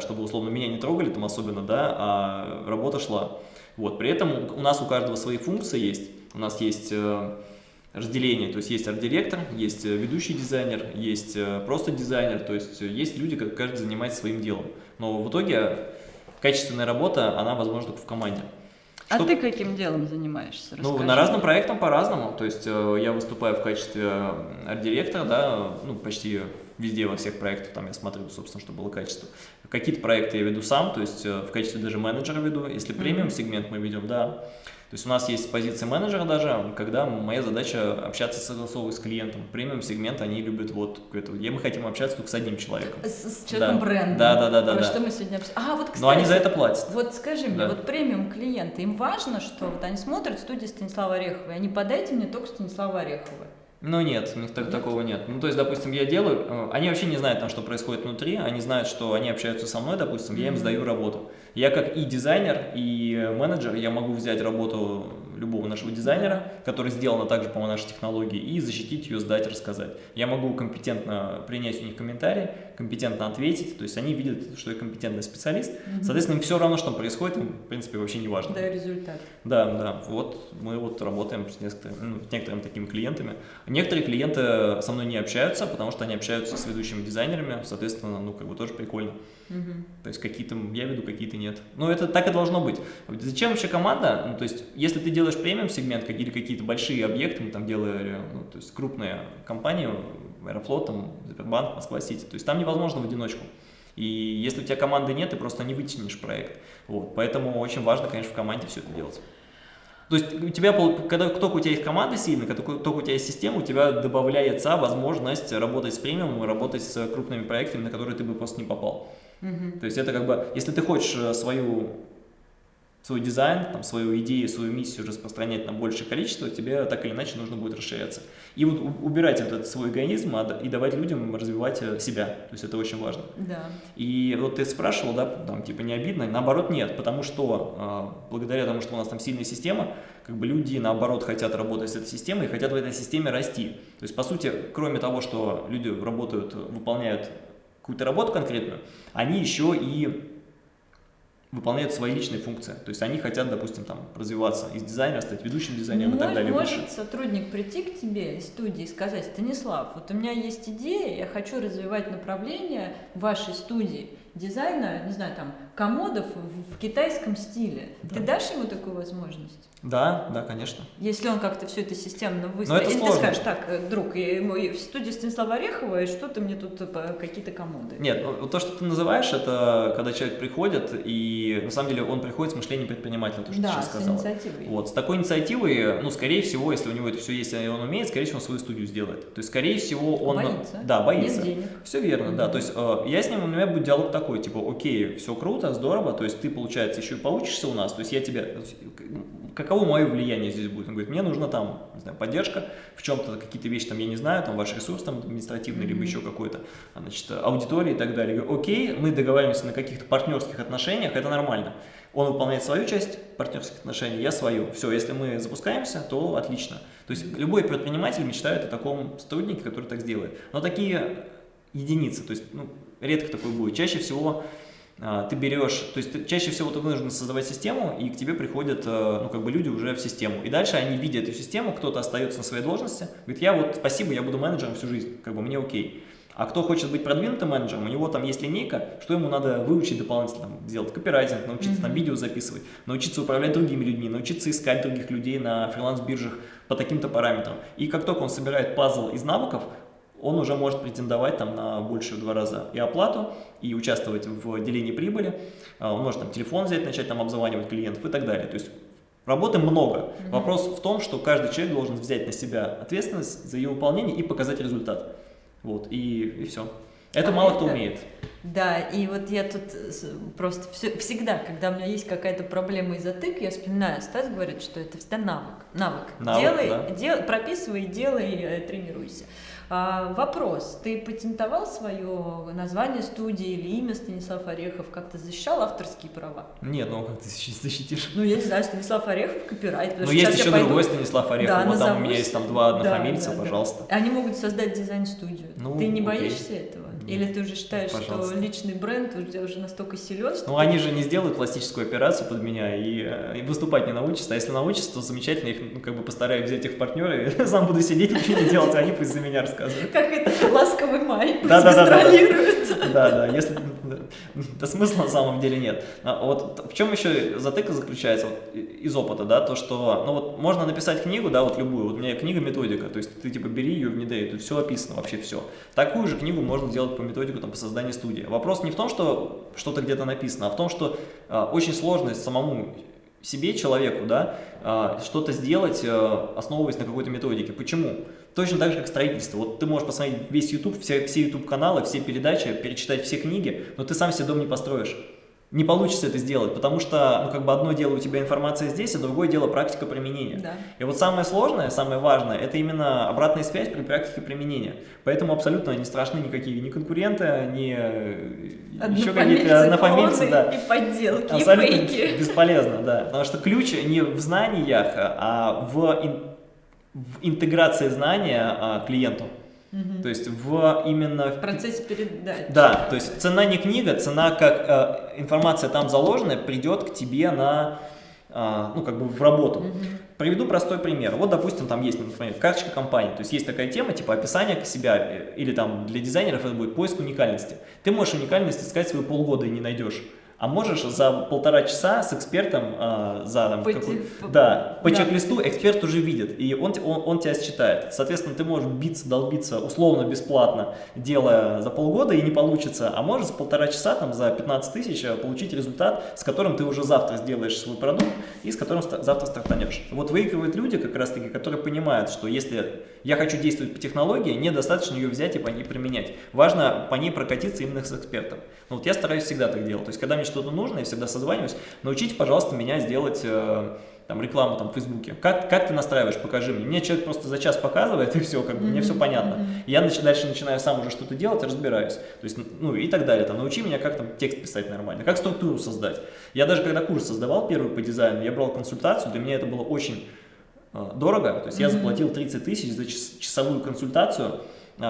чтобы условно меня не трогали там особенно, да, а работа шла. Вот, при этом у- нас у каждого свои функции есть. У нас есть разделение, то есть есть арт-директор, есть э, ведущий дизайнер, есть э, просто дизайнер, то есть э, есть люди, как каждый занимается своим делом. Но в итоге качественная работа, она возможна только в команде. А ты каким делом занимаешься? Ну, на разным проектам по-разному. То есть я выступаю в качестве арт-директора, да, ну, почти везде, во всех проектах, там я смотрю, собственно, чтобы было качество. Какие-то проекты я веду сам, то есть в качестве даже менеджера веду. Если премиум-сегмент мы ведем, да, то есть у нас есть позиция менеджера даже, когда моя задача общаться согласовывать с клиентом. Премиум сегмент они любят вот это. Я мы хотим общаться только с одним человеком. С, с человеком да. бренда. Да, да, да, да. Про да. что мы сегодня обсуждаем. А, вот, кстати, Но они за это платят. Вот скажи мне, Да. вот премиум клиенты, им важно, что вот они смотрят студию Станислава Орехова, и они подайте мне только Станислава Орехова. Ну нет, у них так, такого нет. Ну то есть, допустим, я делаю, э, они вообще не знают там, что происходит внутри, они знают, что они общаются со мной, допустим, я им сдаю работу. Я как и дизайнер, и менеджер, я могу взять работу любого нашего дизайнера, который сделана также по нашей технологии, и защитить ее, сдать, рассказать. Я могу компетентно принять у них комментарии, компетентно ответить, то есть они видят, что я компетентный специалист, соответственно, им все равно, что там происходит, им, в принципе, вообще не важно. Да, результат. Да, да, вот мы вот работаем с некоторыми, ну, с некоторыми такими клиентами. Некоторые клиенты со мной не общаются, потому что они общаются с ведущими дизайнерами, соответственно, ну, как бы тоже прикольно. Мгм. То есть какие-то я веду, какие-то нет. Ну, это так и должно быть. Зачем вообще команда? Ну, то есть, если ты делаешь премиум сегмент как- или какие-то большие объекты, мы там делали, ну, то есть крупные компании, Аэрофлот, там, Сбербанк, Москва-Сити, то есть там невозможно в одиночку. И если у тебя команды нет, ты просто не вытянешь проект. Вот. Поэтому очень важно, конечно, в команде все это делать. То есть у тебя, когда только у тебя есть команда сильная, когда только у тебя есть система, у тебя добавляется возможность работать с премиумом и работать с крупными проектами, на которые ты бы просто не попал. То есть это как бы, если ты хочешь э, свою, свой дизайн, там, свою идею, свою миссию распространять на большее количество, тебе так или иначе нужно будет расширяться. И вот убирать этот свой эгоизм и давать людям развивать э, себя. То есть это очень важно. Да. И вот ты спрашивал, да, там, типа, не обидно? Наоборот, нет, потому что э, благодаря тому, что у нас там сильная система, как бы люди, наоборот, хотят работать с этой системой и хотят в этой системе расти. То есть, по сути, кроме того, что люди работают, выполняют какую-то работу конкретную, они еще и выполняют свои личные функции. То есть они хотят, допустим, там развиваться из дизайнера, стать ведущим дизайнером и так Может, далее. может выше. сотрудник прийти к тебе из студии и сказать, Станислав, вот у меня есть идея, я хочу развивать направление вашей студии дизайна, не знаю, там, комодов в, в китайском стиле. Ты Да. дашь ему такую возможность? Да, да, конечно. Если он как-то все это системно выстроит. это Или ты сложно. скажешь, так, э, друг, и мы в студии Станислава Орехова, и что ты мне тут э, какие-то комоды? Нет, ну, то, что ты называешь, это когда человек приходит, и на самом деле он приходит с мышлением предпринимателя, то, что ты да, сейчас с сказала. инициативой. Вот, с такой инициативой, ну, скорее всего, если у него это все есть, и он умеет, скорее всего, он свою студию сделает. То есть, скорее всего, он... Боится. Да, боится. Нет денег. Все верно, да. Мгм. То есть э, я с ним, у меня будет диалог такой, типа, окей, все круто, здорово, то есть ты, получается, еще и поучишься у нас, то есть я тебе, каково мое влияние здесь будет? Он говорит, мне нужна там, не знаю, поддержка, в чем-то какие-то вещи там, я не знаю, там ваш ресурс там административный, либо Мгм. еще какой-то, а, значит, аудитория и так далее. Я говорю, окей, мы договариваемся на каких-то партнерских отношениях, это нормально. Он выполняет свою часть партнерских отношений, я свою. Все, если мы запускаемся, то отлично. То есть любой предприниматель мечтает о таком сотруднике, который так сделает. Но такие единицы, то есть ну, редко такое будет. Чаще всего ты берешь, то есть ты- чаще всего ты вынужден создавать систему, и к тебе приходят, э, ну, как бы люди уже в систему. И дальше они видят эту систему, кто-то остается на своей должности, говорит, я вот, спасибо, я буду менеджером всю жизнь, как бы мне окей. А кто хочет быть продвинутым менеджером, у него там есть линейка, что ему надо выучить дополнительно, там, сделать копирайтинг, научиться там Мгм. видео записывать, научиться управлять другими людьми, научиться искать других людей на фриланс-биржах по таким-то параметрам. И как только он собирает пазл из навыков, он уже может претендовать там на больше в два раза и оплату, и участвовать в делении прибыли. А, Он может там телефон взять, начать там обзванивать клиентов и так далее. То есть работы много. Мгм. Вопрос в том, что каждый человек должен взять на себя ответственность за ее выполнение и показать результат. Вот, и, и все. Это А мало кто это- умеет. Да, и вот я тут э, просто всё- всегда, когда у меня есть какая-то проблема и затык, я вспоминаю, Стас говорит, что это всегда навык. Навык. Навык, делай, да. дел- прописывай, делай, э, тренируйся. А, вопрос. Ты патентовал свое название студии или имя Станислав Орехов? Как-то защищал авторские права? Нет, ну как ты защи- защитишь? Ну, я не знаю, Станислав Орехов, копирайт. потому Ну, есть еще пойду- другой Станислав Орехов. Да, вот там у меня назовусь. есть там два Да, однофамильца, да, да. пожалуйста. Они могут создать дизайн-студию. Ну, ты не окей. боишься этого? Или ты уже считаешь, Пожалуйста. что личный бренд у тебя уже настолько силен, Ну, они же не сделают пластическую операцию под меня и, э, и выступать не научатся. А если научатся, то замечательно, их ну, как бы постараюсь взять их в партнеры, и сам буду сидеть, ничего не делать, а они пусть за меня рассказывают. как это ласковый май пусть Да-да-да-да-да. гастролирует. Да, да, если... Да смысла на самом деле нет. А вот в чем еще затыка заключается вот, из опыта, да, то, что, ну вот можно написать книгу, да, вот любую, вот у меня книга-методика, то есть ты типа бери ее, внедряй, тут все описано, вообще все. Такую же книгу можно сделать по методику там, по созданию студии. Вопрос не в том, что что-то где-то написано, а в том, что а, очень сложно самому себе, человеку, да, а, что-то сделать, а, основываясь на какой-то методике. Почему? Точно так же, как строительство. Вот ты можешь посмотреть весь YouTube, все, все YouTube-каналы, все передачи, перечитать все книги, но ты сам себе дом не построишь не получится это сделать, потому что, ну, как бы одно дело у тебя информация здесь, а другое дело практика применения. Да. И вот самое сложное, самое важное, это именно обратная связь при практике применения. Поэтому абсолютно не страшны никакие ни конкуренты, ни э, еще какие-то однофамильцы, да. И подделки, абсолютно и фейки. бесполезно, да. Потому что ключ не в знаниях, а в, ин в интеграции знания а, клиенту. Угу. То есть в именно... В процессе передачи. Да, то есть цена не книга, цена как э, информация там заложенная придет к тебе на, э, ну как бы в работу. Угу. Приведу простой пример. Вот, допустим, там есть, например, карточка компании. То есть есть такая тема, типа описание себя, э, или там для дизайнеров это будет поиск уникальности. Ты можешь уникальность искать свои полгода и не найдешь а можешь за полтора часа с экспертом э, за там, по, какой, да, по да. чек-листу эксперт уже видит, и он, он, он тебя считает. Соответственно, ты можешь биться, долбиться условно бесплатно, делая за полгода, и не получится, а можешь за полтора часа там, за 15 тысяч э, получить результат, с которым ты уже завтра сделаешь свой продукт и с которым завтра стартанешь. Вот выигрывают люди, как раз таки, которые понимают, что если я хочу действовать по технологии, недостаточно ее взять и по ней применять. Важно по ней прокатиться именно с экспертом. Ну, вот я стараюсь всегда так делать. То есть, когда мне что-то нужно, я всегда созваниваюсь. Научите, пожалуйста, меня сделать э, там, рекламу там, в Фейсбуке. Как, как ты настраиваешь, покажи мне. Мне человек просто за час показывает, и все, как бы, mm -hmm. мне все понятно. Mm -hmm. Я нач дальше начинаю сам уже что-то делать, разбираюсь. То есть, ну и так далее. Там, научи меня, как там текст писать нормально, как структуру создать. Я даже когда курс создавал первый по дизайну, я брал консультацию, для меня это было очень э, дорого. То есть mm -hmm. я заплатил 30 тысяч за час часовую консультацию,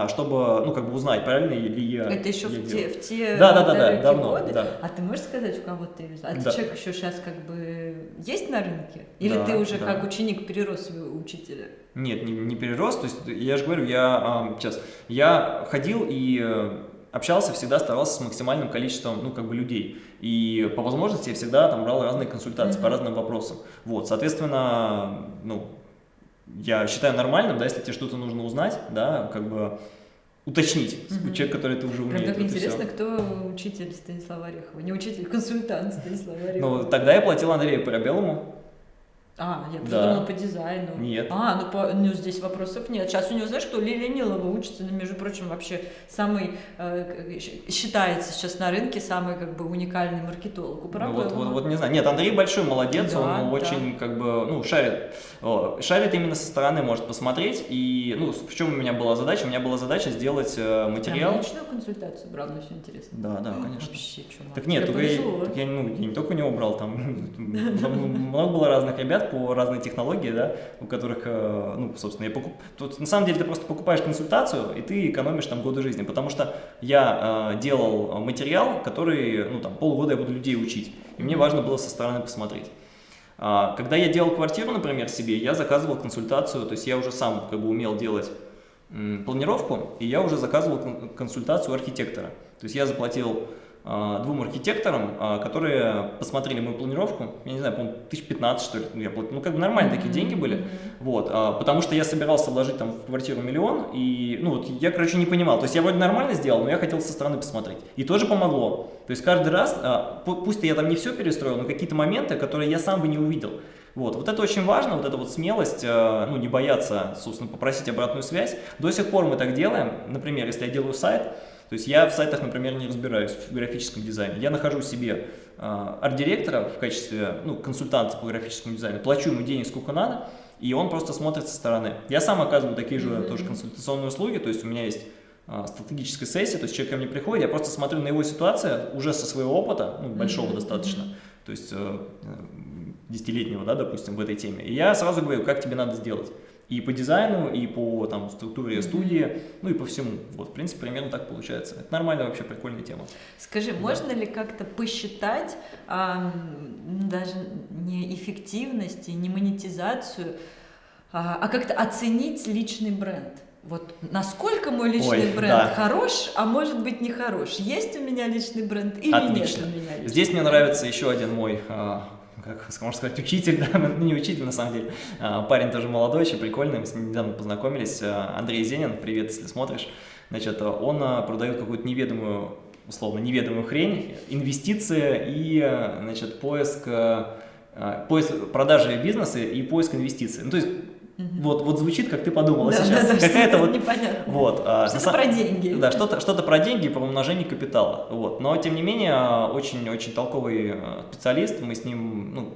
чтобы, ну, как бы узнать, правильно ли я Это еще я в, те, в те да, да, да, да, давно, годы? Да. А ты можешь сказать, у кого ты А да. человек еще сейчас как бы есть на рынке? Или да, ты уже да. как ученик перерос своего учителя? Нет, не, не перерос, то есть я же говорю, я сейчас, я ходил и э, общался, всегда старался с максимальным количеством, ну, как бы людей. И по возможности я всегда там брал разные консультации mm -hmm. по разным вопросам. Вот, соответственно, ну, я считаю нормальным, да, если тебе что-то нужно узнать, да, как бы уточнить, угу. человек, который ты уже умеет. Прям так интересно, все. кто учитель Станислава Орехова, не учитель, консультант Станислава Орехова. Ну, тогда я платил Андрею Парабеллому, а, я да. по дизайну. Нет. А, ну, по, ну здесь вопросов нет. Сейчас у него, знаешь, кто Лилия Нилова учится, ну, между прочим, вообще самый, э, считается сейчас на рынке самый, как бы, уникальный маркетолог. Ну, вот, вот, вот, не знаю. Нет, Андрей большой молодец, да, он да. очень, как бы, ну, шарит. Шарит именно со стороны, может посмотреть. И, ну, в чем у меня была задача? У меня была задача сделать э, материал. Прям личную консультацию брал, ну, все интересно. Да, да, конечно. Вообще, чувак. Так нет, только я, так я, ну, я не только у него брал, там много было разных ребят, по разные технологии, да, у которых, э, ну, собственно, я покуп... Тут, на самом деле ты просто покупаешь консультацию, и ты экономишь там годы жизни, потому что я э, делал материал, который, ну, там, полгода я буду людей учить, и мне важно было со стороны посмотреть. А, когда я делал квартиру, например, себе, я заказывал консультацию, то есть я уже сам как бы умел делать планировку, и я уже заказывал консультацию архитектора. То есть я заплатил двум архитекторам, а, которые посмотрели мою планировку, я не знаю, по-моему, 1015 что ли, я платил, ну как бы нормальные такие деньги были, вот, а, потому что я собирался вложить там в квартиру миллион, и, ну вот, я, короче, не понимал, то есть я вроде нормально сделал, но я хотел со стороны посмотреть, и тоже помогло, то есть каждый раз, пусть я там не все перестроил, но какие-то моменты, которые я сам бы не увидел, вот, вот это очень важно, вот эта вот смелость, ну, не бояться, собственно, попросить обратную связь. До сих пор мы так делаем. Например, если я делаю сайт, то есть я в сайтах, например, не разбираюсь в графическом дизайне. Я нахожу себе э, арт-директора в качестве ну, консультанта по графическому дизайну, плачу ему денег сколько надо, и он просто смотрит со стороны. Я сам оказываю такие же mm -hmm. тоже консультационные услуги, то есть у меня есть э, стратегическая сессия, то есть человек ко мне приходит, я просто смотрю на его ситуацию уже со своего опыта, ну, большого mm -hmm. достаточно, то есть э, десятилетнего, да, допустим, в этой теме, и я сразу говорю, как тебе надо сделать и по дизайну, и по там, структуре студии, ну и по всему. Вот, в принципе, примерно так получается. Это нормальная вообще прикольная тема. Скажи, да. можно ли как-то посчитать а, даже не эффективность и не монетизацию, а, а как-то оценить личный бренд? Вот насколько мой личный Ой, бренд да. хорош, а может быть не хорош? Есть у меня личный бренд или Отлично. нет у меня личный Здесь мне бренд? нравится еще один мой, а, как можно сказать, учитель, да, ну, не учитель на самом деле, а, парень тоже молодой, очень прикольный, мы с ним недавно познакомились, а, Андрей Зенин, привет, если смотришь, значит, он а, продает какую-то неведомую, условно, неведомую хрень, инвестиции и, значит, поиск, поиск продажи бизнеса и поиск инвестиций. Ну, то есть, Мгм. вот, вот звучит, как ты подумала Да, сейчас, да, да, какая-то что-то вот непонятно. вот, а, Что-то са- про деньги. Да, что-то что про деньги, про умножение капитала. Вот. Но, тем не менее, очень-очень толковый э, специалист. Мы с ним ну,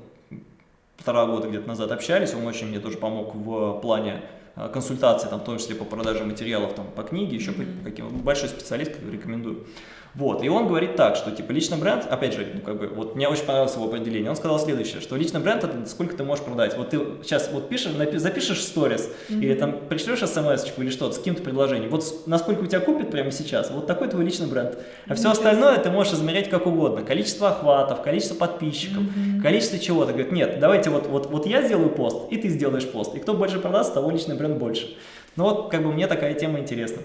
полтора года где-то назад общались. Он очень мне тоже помог в плане э, консультации, там, в том числе по продаже материалов там, по книге, еще Мгм. по каким большой специалист, рекомендую. Вот, и он говорит так, что типа личный бренд, опять же, ну, как бы, вот мне очень понравилось его определение, он сказал следующее, что личный бренд это сколько ты можешь продать. Вот ты сейчас вот пишешь, напи- запишешь сторис, или там пришлешь смс или что-то с каким-то предложением, вот насколько у тебя купит прямо сейчас, вот такой твой личный бренд. А все Ничего остальное ты можешь измерять как угодно. Количество охватов, количество подписчиков, количество чего-то. Говорит, нет, давайте вот, вот, вот я сделаю пост, и ты сделаешь пост. И кто больше продаст, того личный бренд больше. Ну вот, как бы мне такая тема интересна.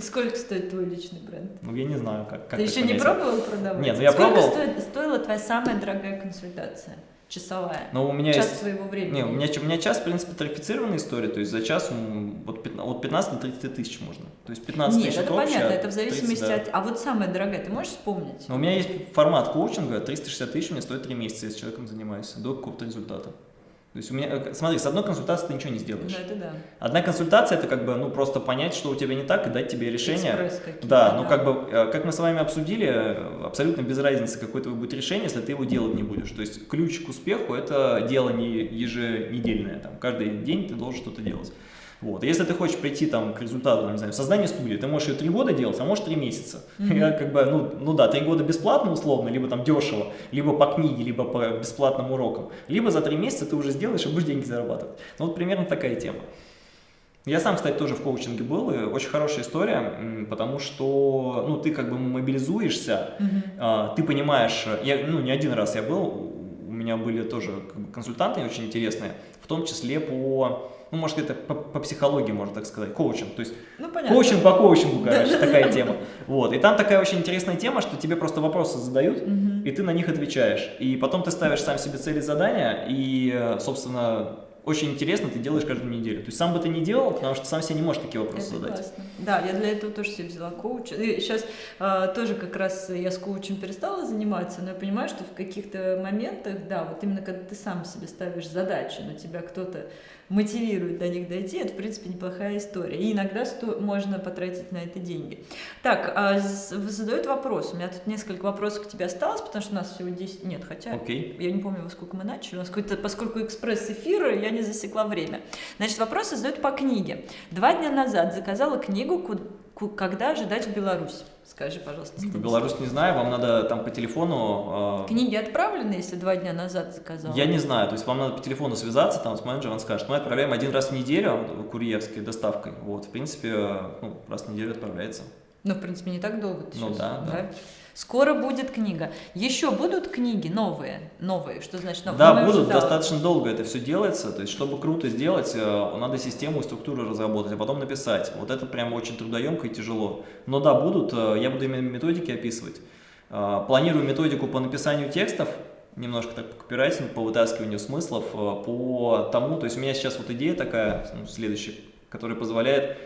Сколько стоит твой личный бренд? Ну, я не знаю, как, как Ты еще не понять. пробовал продавать? Нет, ну я Сколько пробовал. стоит- стоила твоя самая дорогая консультация? Часовая? Но у меня Час есть... своего времени. Не, у меня, у меня час, в принципе, тарифицированная история, то есть за час м, от 15, от 15 до 30 тысяч можно. То есть 15 Нет, тысяч это общее, понятно, это в 30, зависимости да. от... А вот самая дорогая, ты можешь вспомнить? Но у меня есть формат коучинга, 360 тысяч мне стоит 3 месяца, я с человеком занимаюсь, до какого-то результата. То есть у меня, э, смотри, с одной консультацией ты ничего не сделаешь. Ну, это да. Одна консультация это как бы, ну, просто понять, что у тебя не так, и дать тебе решение. Да, ну как бы, э, как мы с вами обсудили, э, абсолютно без разницы, какое твое будет решение, если ты его делать не будешь. То есть ключ к успеху это дело не еженедельное, там, каждый день ты должен что-то делать. Вот. И Если ты хочешь прийти там, к результату, там, не знаю, создания студии, ты можешь ее три года делать, а можешь три месяца. Я как бы, ну, ну да, три года бесплатно условно, либо там дешево, либо по книге, либо по бесплатным урокам, либо за три месяца ты уже сделаешь и будешь деньги зарабатывать. Ну вот примерно такая тема. Я сам, кстати, тоже в коучинге был, и очень хорошая история, потому что, ну, ты как бы мобилизуешься, Мгм. а, ты понимаешь, я, ну, не один раз я был, у меня были тоже консультанты очень интересные, в том числе по, ну, может, это по, по психологии, можно так сказать, коучинг, то есть Ну, понятно. коучинг по коучингу, короче, такая тема. Вот, и там такая очень интересная тема, что тебе просто вопросы задают, и ты на них отвечаешь, и потом ты ставишь сам себе цели задания, и, э, собственно, очень интересно ты делаешь каждую неделю. То есть сам бы ты не делал, потому что сам себе не можешь такие вопросы Это задать. классно. Да, я для этого тоже себе взяла коуча. И сейчас а, тоже как раз я с коучем перестала заниматься, но я понимаю, что в каких-то моментах, да, вот именно когда ты сам себе ставишь задачи, но тебя кто-то мотивирует до них дойти, это, в принципе, неплохая история. И иногда сто- можно потратить на это деньги. Так, а, задают вопрос. У меня тут несколько вопросов к тебе осталось, потому что у нас всего 10... Нет, хотя... Окей. Я не помню, во сколько мы начали. У нас какой-то, поскольку экспресс-эфир, я не засекла время. Значит, вопросы задают по книге. Два дня назад заказала книгу «Ку- ку- «Когда ожидать в Беларусь». Скажи, пожалуйста. По Станислав. Беларусь не знаю, вам надо там по телефону... э, Книги отправлены, если два дня назад заказала? Я не знаю, то есть вам надо по телефону связаться там с менеджером, он скажет, мы отправляем один раз в неделю курьерской доставкой. Вот, в принципе, э, ну, раз в неделю отправляется. Ну, в принципе, не так долго. Ну щас, да, да. Скоро будет книга. Еще будут книги новые? Новые, что значит новые? Да, будут, да, достаточно долго это все делается, то есть чтобы круто сделать, э, надо систему и структуру разработать, а потом написать. Вот это прям очень трудоемко и тяжело. Но да, будут, э, я буду именно методики описывать. Э, Планирую методику по написанию текстов, немножко так по копирайтингу, по вытаскиванию смыслов, по тому, то есть у меня сейчас вот идея такая, ну, следующая, которая позволяет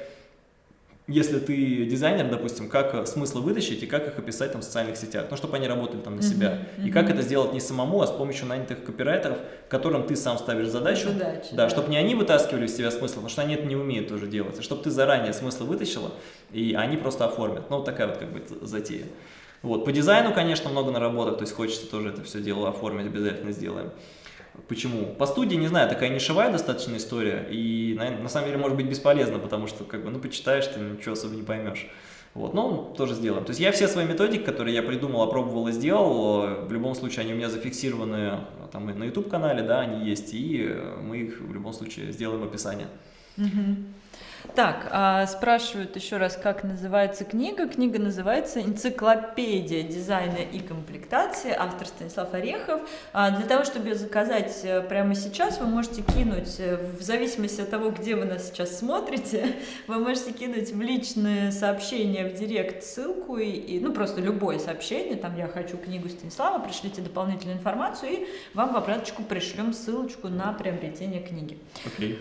если ты дизайнер, допустим, как э, смыслы вытащить и как их описать там в социальных сетях, ну, чтобы они работали там на себя. И мгм. как это сделать не самому, а с помощью нанятых копирайтеров, которым ты сам ставишь задачу. Задачи, да, да. чтобы не они вытаскивали из тебя смысл, потому что они это не умеют тоже делать, а чтобы ты заранее смыслы вытащила, и они просто оформят. Ну, вот такая вот как бы затея. Вот, по дизайну, конечно, много наработок, то есть хочется тоже это все дело оформить, обязательно сделаем. Почему? По студии, не знаю, такая нишевая достаточно история, и на, на самом деле может быть бесполезно, потому что, как бы, ну, почитаешь, ты ничего особо не поймешь. Вот, но тоже сделаем. То есть я все свои методики, которые я придумал, опробовал и сделал, в любом случае они у меня зафиксированы там на YouTube-канале, да, они есть, и мы их в любом случае сделаем описание. Мгм. Так, а, спрашивают еще раз, как называется книга. Книга называется «Энциклопедия дизайна и комплектации», автор Станислав Орехов. А, для того, чтобы ее заказать э, прямо сейчас, вы можете кинуть, э, в зависимости от того, где вы нас сейчас смотрите, вы можете кинуть в личное сообщение в директ ссылку, и, и, ну просто любое сообщение, там «Я хочу книгу Станислава», пришлите дополнительную информацию, и вам в обраточку пришлем ссылочку на приобретение книги. Okay.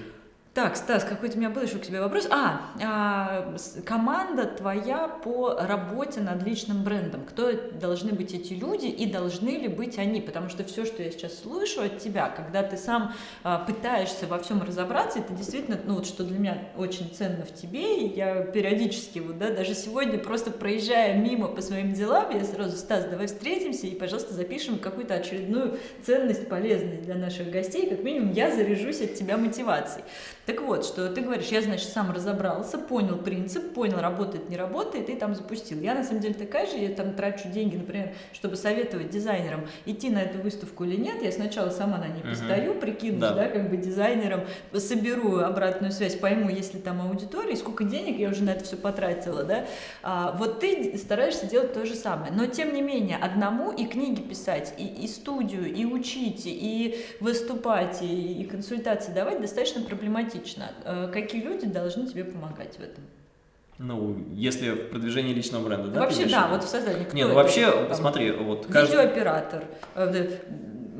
Так, Стас, какой-то у меня был еще к тебе вопрос. А, а, команда твоя по работе над личным брендом. Кто должны быть эти люди и должны ли быть они? Потому что все, что я сейчас слышу от тебя, когда ты сам а, пытаешься во всем разобраться, это действительно, ну вот что для меня очень ценно в тебе, я периодически, вот, да, даже сегодня просто проезжая мимо по своим делам, я сразу, Стас, давай встретимся и, пожалуйста, запишем какую-то очередную ценность, полезность для наших гостей, как минимум я заряжусь от тебя мотивацией. Так вот, что ты говоришь, я, значит, сам разобрался, понял принцип, понял, работает, не работает, и там запустил. Я, на самом деле, такая же, я там трачу деньги, например, чтобы советовать дизайнерам, идти на эту выставку или нет, я сначала сама на ней постою, прикинусь, да. да, как бы дизайнером, соберу обратную связь, пойму, есть ли там аудитория, сколько денег я уже на это все потратила, да. А, вот ты стараешься делать то же самое, но, тем не менее, одному и книги писать, и, и студию, и учить, и выступать, и, и консультации давать достаточно проблематично прагматично. Э, какие люди должны тебе помогать в этом? Ну, если в продвижении личного бренда, да? Вообще, да, вот в создании. Кто Нет, ну вообще, там, смотри, вот... Каждый... Видеооператор. Э,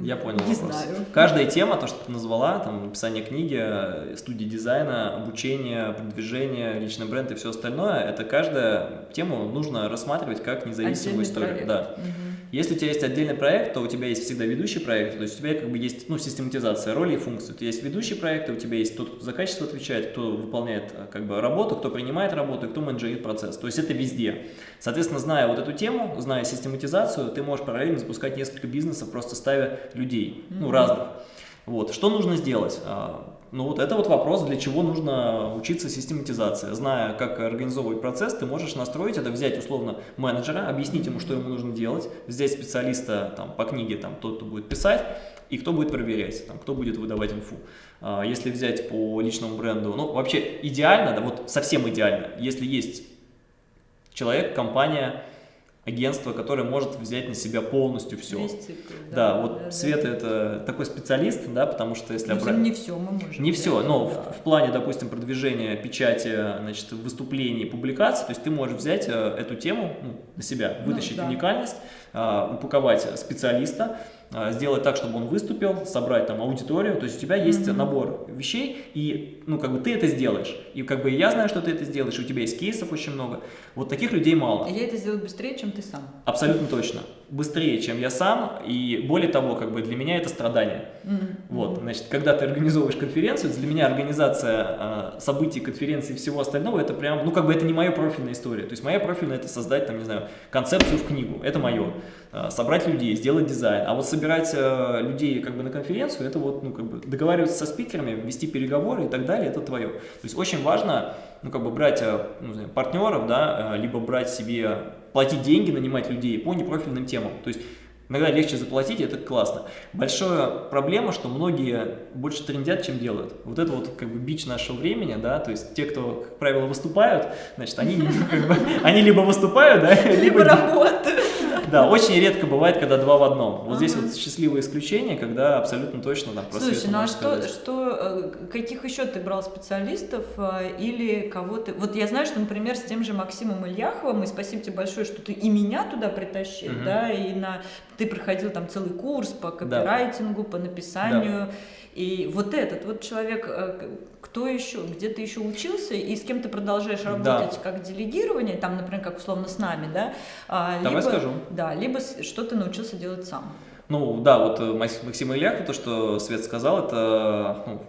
Я понял Не вопрос. знаю. Каждая тема, то, что ты назвала, там, написание книги, студии дизайна, обучение, продвижение, личный бренд и все остальное, это каждая тему нужно рассматривать как независимую Отдельный историю. Проект. Да. Угу. Если у тебя есть отдельный проект, то у тебя есть всегда ведущий проект, то есть у тебя как бы есть ну, систематизация роли и функций. Тебя есть ведущий проект, у тебя есть тот, кто за качество отвечает, кто выполняет э, как бы работу, кто принимает работу кто менеджерит процесс. То есть это везде. Соответственно, зная вот эту тему, зная систематизацию, ты можешь параллельно запускать несколько бизнесов, просто ставя людей, ну, разных. Вот. Что нужно сделать? Ну вот это вот вопрос, для чего нужно учиться систематизации. Зная, как организовывать процесс, ты можешь настроить это, взять условно менеджера, объяснить ему, что ему нужно делать, взять специалиста там, по книге, там, тот, кто будет писать, и кто будет проверять, там, кто будет выдавать инфу. А, если взять по личному бренду, ну вообще идеально, да, вот совсем идеально, если есть человек, компания, агентство, которое может взять на себя полностью все. Весь цикл, да, да, вот да, Света да. это такой специалист, да, потому что если... Ну, обра... не все мы можем. Не все, но да. в, в плане, допустим, продвижения печати, значит, выступлений, публикаций, то есть ты можешь взять э, эту тему ну, на себя, ну вытащить ну, да. уникальность, э, упаковать специалиста, а, сделать так, чтобы он выступил, собрать там аудиторию, то есть у тебя есть mm -hmm. набор вещей, и ну как бы ты это сделаешь, и как бы я знаю, что ты это сделаешь, у тебя есть кейсов очень много, вот таких людей мало. И я это сделаю быстрее, чем ты сам. Абсолютно точно, быстрее, чем я сам, и более того, как бы для меня это страдание. Mm -hmm. Вот, значит, когда ты организовываешь конференцию, для меня организация э, событий, конференции и всего остального, это прям, ну как бы это не моя профильная история, то есть моя профильная это создать, там, не знаю, концепцию в книгу, это мое. Э, собрать людей, сделать дизайн. А вот собирать э, людей как бы на конференцию, это вот, ну, как бы договариваться со спикерами, вести переговоры и так далее, это твое. То есть очень важно, ну, как бы брать э, ну, знаю, партнеров, да, либо брать себе, платить деньги, нанимать людей по непрофильным темам. То есть Иногда легче заплатить, это классно. Большая проблема, что многие больше трендят, чем делают. Вот это вот как бы бич нашего времени, да, то есть те, кто, как правило, выступают, значит, они, они либо выступают, да, либо, либо работают. Да, очень редко бывает, когда два в одном. Вот здесь вот счастливое исключение, когда абсолютно точно там про Слушай, ну а что, что, э, каких еще ты брал специалистов э, или кого ты... Вот я знаю, что, например, с тем же Максимом Ильяховым, и спасибо тебе большое, что ты и меня туда притащил, да, и на... ты проходил там целый курс по копирайтингу, по написанию, и вот этот вот человек э, кто еще, где ты еще учился и с кем ты продолжаешь работать да. как делегирование, там, например, как условно с нами, да? А, Давай либо, скажу. Да, либо что ты научился делать сам. Ну да, вот э, Максим Ильяк, то, что Свет сказал, это ну,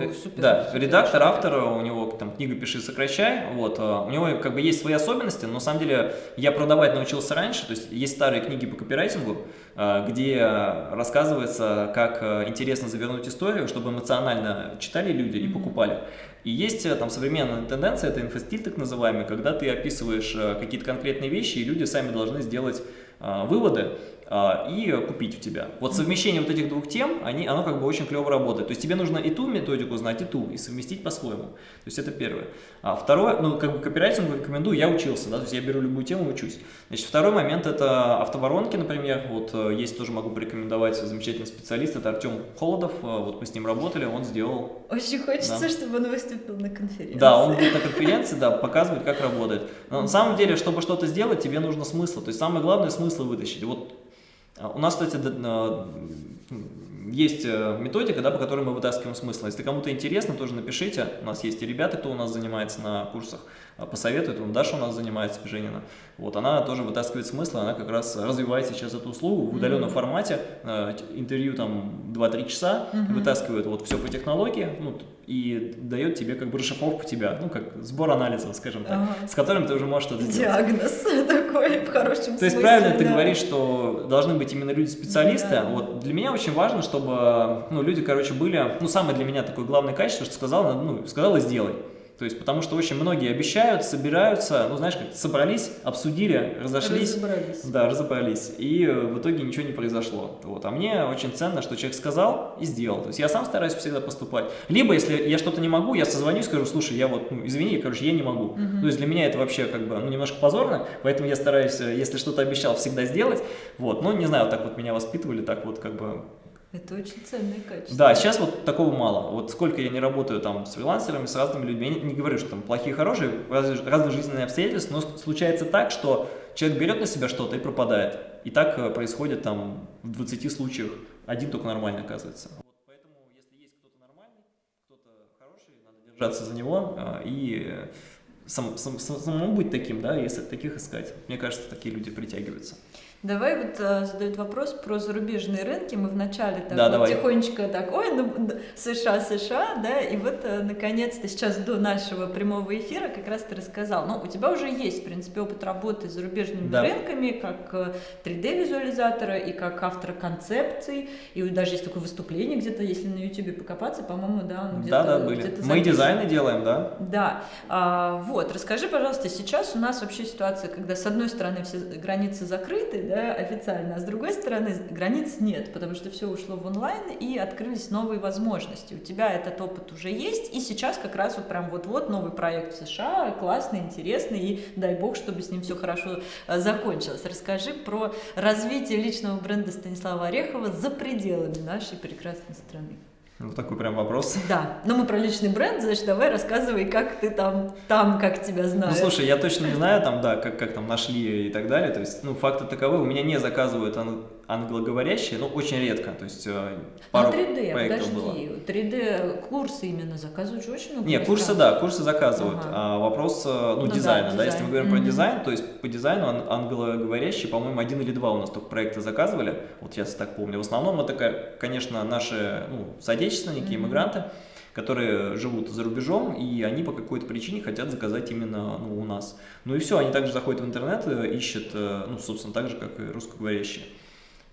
это супер, да, супер редактор, автор, у него там книга «Пиши, сокращай», вот, а, у него как бы есть свои особенности, но на самом деле я продавать научился раньше, то есть есть старые книги по копирайтингу, а, где рассказывается, как интересно завернуть историю, чтобы эмоционально читали люди и покупали. И есть там современная тенденция, это инфостиль так называемый, когда ты описываешь какие-то конкретные вещи, и люди сами должны сделать выводы, а, и купить у тебя. Вот совмещение вот этих двух тем, они, оно как бы очень клево работает. То есть тебе нужно и ту методику знать, и ту, и совместить по-своему. То есть это первое. А второе, ну как бы копирайтингу рекомендую, я учился, да, то есть я беру любую тему и учусь. Значит, второй момент это автоворонки, например, вот э, есть тоже могу порекомендовать замечательный специалист, это Артем Холодов, э, вот мы с ним работали, он сделал... Очень хочется, да. чтобы он выступил на конференции. Да, он будет на конференции, да, показывает, как работает. Но на самом деле, чтобы что-то сделать, тебе нужно смысл, то есть самое главное смысл вытащить. Вот а у нас, кстати, есть э, методика, да, по которой мы вытаскиваем смысл. Если кому-то интересно, тоже напишите. У нас есть и ребята, кто у нас занимается на курсах, а, посоветует. Вон Даша у нас занимается, Женина. Вот, она тоже вытаскивает смысл, она как раз развивает сейчас эту услугу в удаленном mm -hmm. формате. Э, интервью там 2-3 часа, mm -hmm. вытаскивает вот все по технологии, ну, и дает тебе как бы расшифровку тебя, ну, как сбор анализов, скажем так, ага. с которым ты уже можешь что-то сделать. Диагноз такой, в хорошем смысле. То есть правильно да. ты говоришь, что должны быть именно люди-специалисты. Да. Вот для меня очень важно, чтобы ну, люди, короче, были, ну, самое для меня такое главное качество, что сказал, ну, сказал и сделай. То есть, потому что очень многие обещают, собираются, ну, знаешь, как собрались, обсудили, разошлись. Разобрались. Да, разобрались. И в итоге ничего не произошло. Вот. А мне очень ценно, что человек сказал и сделал. То есть, я сам стараюсь всегда поступать. Либо, если я что-то не могу, я созвонюсь, скажу, слушай, я вот, ну, извини, короче, я не могу. Угу. То есть, для меня это вообще как бы, ну, немножко позорно, поэтому я стараюсь, э, если что-то обещал, всегда сделать. Вот. Ну, не знаю, вот так вот меня воспитывали, так вот как бы это очень ценное качество. Да, сейчас вот такого мало. Вот сколько я не работаю там с фрилансерами, с разными людьми, я не, говорю, что там плохие, хорошие, разные, жизненные обстоятельства, но случается так, что человек берет на себя что-то и пропадает. И так э, происходит там в 20 случаях, один только нормальный оказывается. Вот поэтому, если есть кто-то нормальный, кто-то хороший, надо держаться за него э, и сам, сам, самому быть таким, да, если таких искать. Мне кажется, такие люди притягиваются. Давай вот э, задают вопрос про зарубежные рынки. Мы вначале так да, вот тихонечко так, ой, ну, США, США, да, и вот э, наконец-то сейчас до нашего прямого эфира как раз ты рассказал. Ну, у тебя уже есть, в принципе, опыт работы с зарубежными да. рынками, как 3D-визуализатора э, и как автора концепций, и даже есть такое выступление где-то, если на YouTube покопаться, по-моему, да, где-то Да, да, были. Где Мы дизайны делаем, да. Да. А, вот, расскажи, пожалуйста, сейчас у нас вообще ситуация, когда с одной стороны все границы закрыты, да, официально, а с другой стороны границ нет, потому что все ушло в онлайн и открылись новые возможности. У тебя этот опыт уже есть, и сейчас как раз вот прям вот-вот новый проект в США, классный, интересный, и дай бог, чтобы с ним все хорошо э, закончилось. Расскажи про развитие личного бренда Станислава Орехова за пределами нашей прекрасной страны. Вот такой прям вопрос. Да, но мы про личный бренд, значит, давай рассказывай, как ты там, там, как тебя знают. Ну, слушай, я точно не знаю, там, да, как, как там нашли и так далее, то есть, ну, факты таковы, у меня не заказывают англоговорящие, но очень редко, то есть э, пару ну, 3D, проектов подожди, было. 3D курсы именно заказывают же очень много. Нет, курсы, да, курсы заказывают, ага. а вопрос, э, ну, ну дизайна, да, да, если мы говорим mm -hmm. про дизайн, то есть по дизайну ан англоговорящие, по-моему, один или два у нас только проекта заказывали, вот я так помню, в основном это, конечно, наши, ну, соотечественники, mm -hmm. иммигранты, которые живут за рубежом, и они по какой-то причине хотят заказать именно ну, у нас. Ну и все, они также заходят в интернет, ищут, э, ну, собственно, так же, как и русскоговорящие.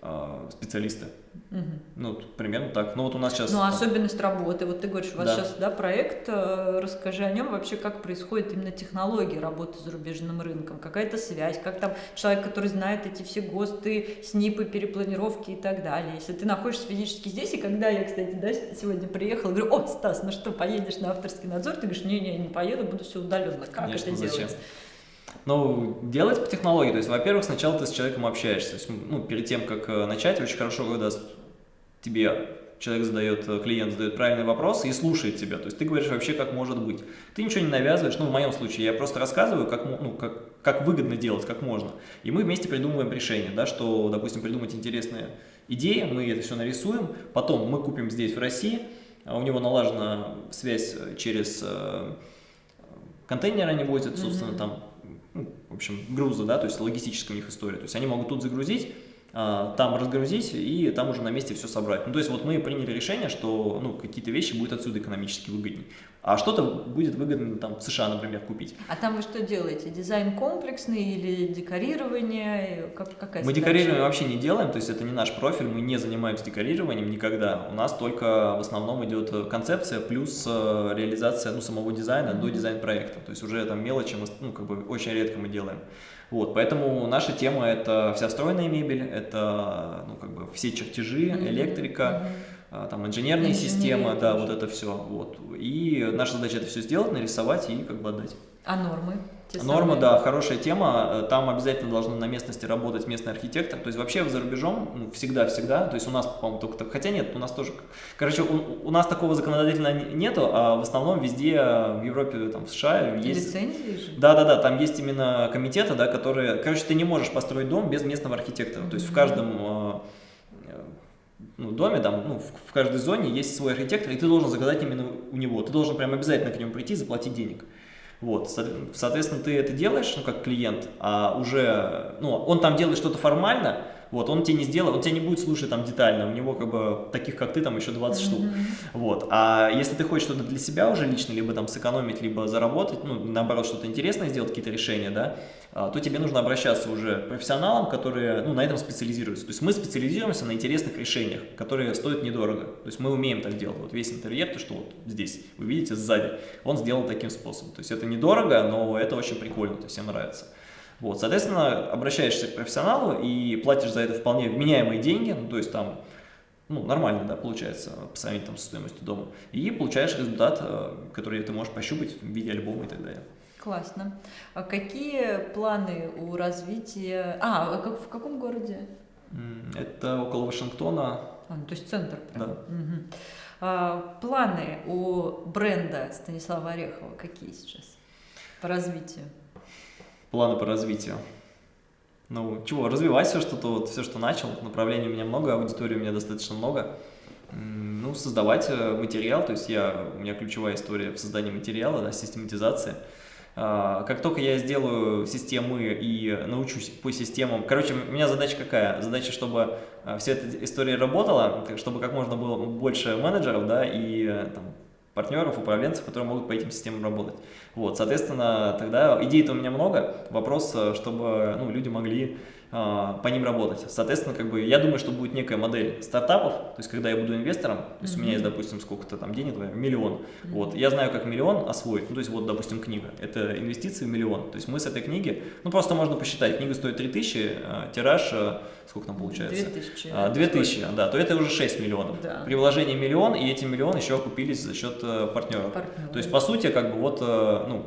А, специалисты. Угу. Ну, примерно так. Ну, вот у нас сейчас... Ну, там... особенность работы. Вот ты говоришь, у вас да. сейчас, да, проект, э, расскажи о нем вообще, как происходит именно технология работы с зарубежным рынком, какая-то связь, как там человек, который знает эти все ГОСТы, СНИПы, перепланировки и так далее. Если ты находишься физически здесь, и когда я, кстати, да, сегодня приехала, говорю, о, Стас, ну что, поедешь на авторский надзор? Ты говоришь, не-не, не поеду, буду все удаленно. Как Конечно, это зачем? делать? Ну, делать по технологии. То есть, во-первых, сначала ты с человеком общаешься. То есть, ну, перед тем, как э, начать, очень хорошо, когда тебе человек задает, э, клиент задает правильный вопрос и слушает тебя. То есть ты говоришь вообще, как может быть. Ты ничего не навязываешь, ну, в моем случае, я просто рассказываю, как, ну, как, как выгодно делать, как можно. И мы вместе придумываем решение, да, что, допустим, придумать интересные идеи, мы это все нарисуем, потом мы купим здесь, в России, а у него налажена связь э, через контейнеры они возят, собственно, mm -hmm. там в общем, груза, да, то есть логистическая у них история. То есть они могут тут загрузить, там разгрузить и там уже на месте все собрать. Ну, то есть вот мы приняли решение, что ну, какие-то вещи будут отсюда экономически выгоднее а что-то будет выгодно там в США, например, купить. А там вы что делаете? Дизайн комплексный или декорирование? Как, какая мы декорирование вообще не делаем, то есть это не наш профиль, мы не занимаемся декорированием никогда. У нас только в основном идет концепция плюс э, реализация ну, самого дизайна mm -hmm. до дизайн-проекта. То есть уже там мелочи мы ну, как бы очень редко мы делаем. Вот, поэтому наша тема это вся встроенная мебель, это ну, как бы все чертежи, электрика, а, там инженерные Инженерия системы, да, вот это все. Вот. И наша задача это все сделать, нарисовать и как бы отдать. А нормы? Норма, да, хорошая тема. Там обязательно должен на местности работать местный архитектор. То есть вообще за рубежом ну, всегда-всегда. То есть у нас, по-моему, только так. Хотя нет, у нас тоже. Короче, у, у нас такого законодательно не- нету, а в основном везде в Европе, там, в США есть. Лицензии же? Да, да, да, там есть именно комитеты, да, которые. Короче, ты не можешь построить дом без местного архитектора. То есть в каждом э, э, ну, доме, там, ну, в, в каждой зоне есть свой архитектор, и ты должен заказать именно у него. Ты должен прям обязательно к нему прийти и заплатить денег. Вот, со- соответственно, ты это делаешь, ну, как клиент, а уже, ну, он там делает что-то формально, вот, он тебе не сделает, он тебя не будет слушать там детально, у него как бы таких, как ты, там еще 20 штук. Вот. А если ты хочешь что-то для себя уже лично, либо там сэкономить, либо заработать, ну, наоборот, что-то интересное сделать, какие-то решения, да, а, то тебе нужно обращаться уже к профессионалам, которые, ну, на этом специализируются. То есть мы специализируемся на интересных решениях, которые стоят недорого. То есть мы умеем так делать. Вот весь интерьер, то, что вот здесь, вы видите, сзади, он сделан таким способом. То есть это недорого, но это очень прикольно, то есть всем нравится. Вот, соответственно, обращаешься к профессионалу и платишь за это вполне вменяемые деньги, ну, то есть там ну, нормально, да, получается, по сравнению там, со стоимостью дома. И получаешь результат, э, который ты можешь пощупать в виде альбома и так далее. Классно. А какие планы у развития... А, а как- в каком городе? Это около Вашингтона. А, ну, то есть центр прям. Да. Мгм. А, планы у бренда Станислава Орехова какие сейчас по развитию? Планы по развитию. Ну, чего, развивать все, что-то, вот, все, что начал. Направлений у меня много, аудитории у меня достаточно много. Ну, создавать э, материал, то есть я, у меня ключевая история в создании материала, да, систематизация. А, Как только я сделаю системы и научусь по системам, короче, у меня задача какая? Задача, чтобы а, вся эта история работала, чтобы как можно было больше менеджеров, да, и э, там, партнеров, управленцев, которые могут по этим системам работать. Вот, соответственно, тогда идей-то у меня много, вопрос, э, чтобы ну, люди могли по ним работать. Соответственно, как бы я думаю, что будет некая модель стартапов, то есть когда я буду инвестором, то есть у меня есть, допустим, сколько-то там денег, например, миллион, вот, я знаю, как миллион освоить, ну, то есть вот, допустим, книга, это инвестиции в миллион, то есть мы с этой книги, ну, просто можно посчитать, книга стоит 3000, а, тираж, а, сколько там получается? 2000. А, 2000, да, то это уже 6 миллионов. Да. При вложении миллион, и эти миллионы еще окупились за счет э, партнеров. Партнеры. То есть, по сути, как бы вот, э, ну,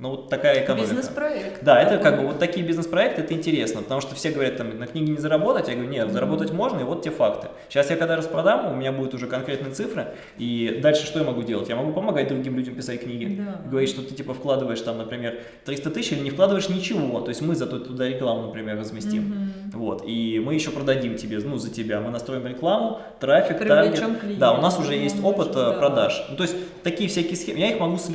ну, вот такая экономика. Бизнес-проект. Да, это как бы вот такие бизнес-проекты, это интересно, потому что все говорят, там, на книге не заработать, я говорю, нет, заработать можно, и вот те факты. Сейчас я когда распродам, у меня будут уже конкретные цифры, и дальше что я могу делать? Я могу помогать другим людям писать книги, Да. говорить, что ты типа вкладываешь там, например, 300 тысяч или не вкладываешь ничего, то есть мы зато туда рекламу, например, разместим. Вот, и мы еще продадим тебе, ну, за тебя, мы настроим рекламу, трафик, таргет. клиентов, Да, у нас уже есть опыт э, да. продаж. Ну, то есть такие всякие схемы, я их могу с,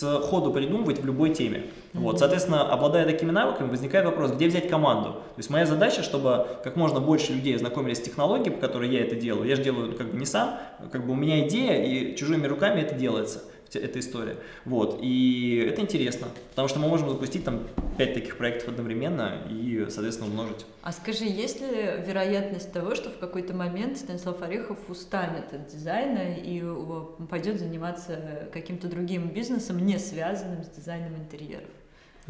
с ходу придумывать в любой теме. Вот, соответственно, обладая такими навыками, возникает вопрос, где взять команду. То есть моя задача, чтобы как можно больше людей знакомились с технологией, по которой я это делаю. Я же делаю как бы не сам, как бы у меня идея, и чужими руками это делается эта история. Вот, и это интересно, потому что мы можем запустить там 5 таких проектов одновременно и, соответственно, умножить. А скажи, есть ли вероятность того, что в какой-то момент Станислав Орехов устанет от дизайна и э, пойдет заниматься каким-то другим бизнесом, не связанным с дизайном интерьеров?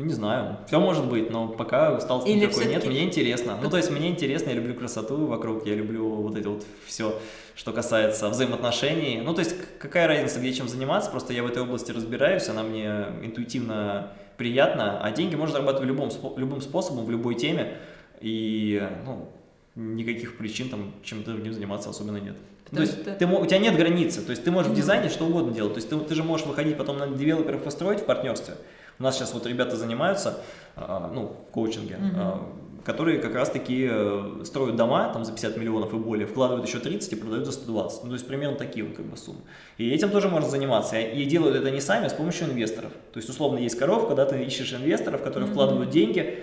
Ну, не знаю, все может быть, но пока усталости Или никакой нет, мне интересно. Ну, то есть мне интересно, я люблю красоту вокруг, я люблю вот это вот все, что касается взаимоотношений. Ну, то есть какая разница, где чем заниматься, просто я в этой области разбираюсь, она мне интуитивно приятна, а деньги можно зарабатывать любым, любым способом, в любой теме, и, ну, никаких причин там чем-то другим заниматься особенно нет. Потому то есть что- ты, у тебя нет границы, то есть ты можешь в дизайне что угодно делать, то есть ты, ты же можешь выходить потом на девелоперов и строить в партнерстве. У нас сейчас вот ребята занимаются, а, ну, в коучинге, Мгм. а, которые как раз-таки э, строят дома там за 50 миллионов и более, вкладывают еще 30 и продают за 120. Ну, то есть примерно такие вот как бы суммы. И этим тоже можно заниматься. И делают это не сами, а с помощью инвесторов. То есть, условно, есть коровка, да, ты ищешь инвесторов, которые Мгм. вкладывают деньги,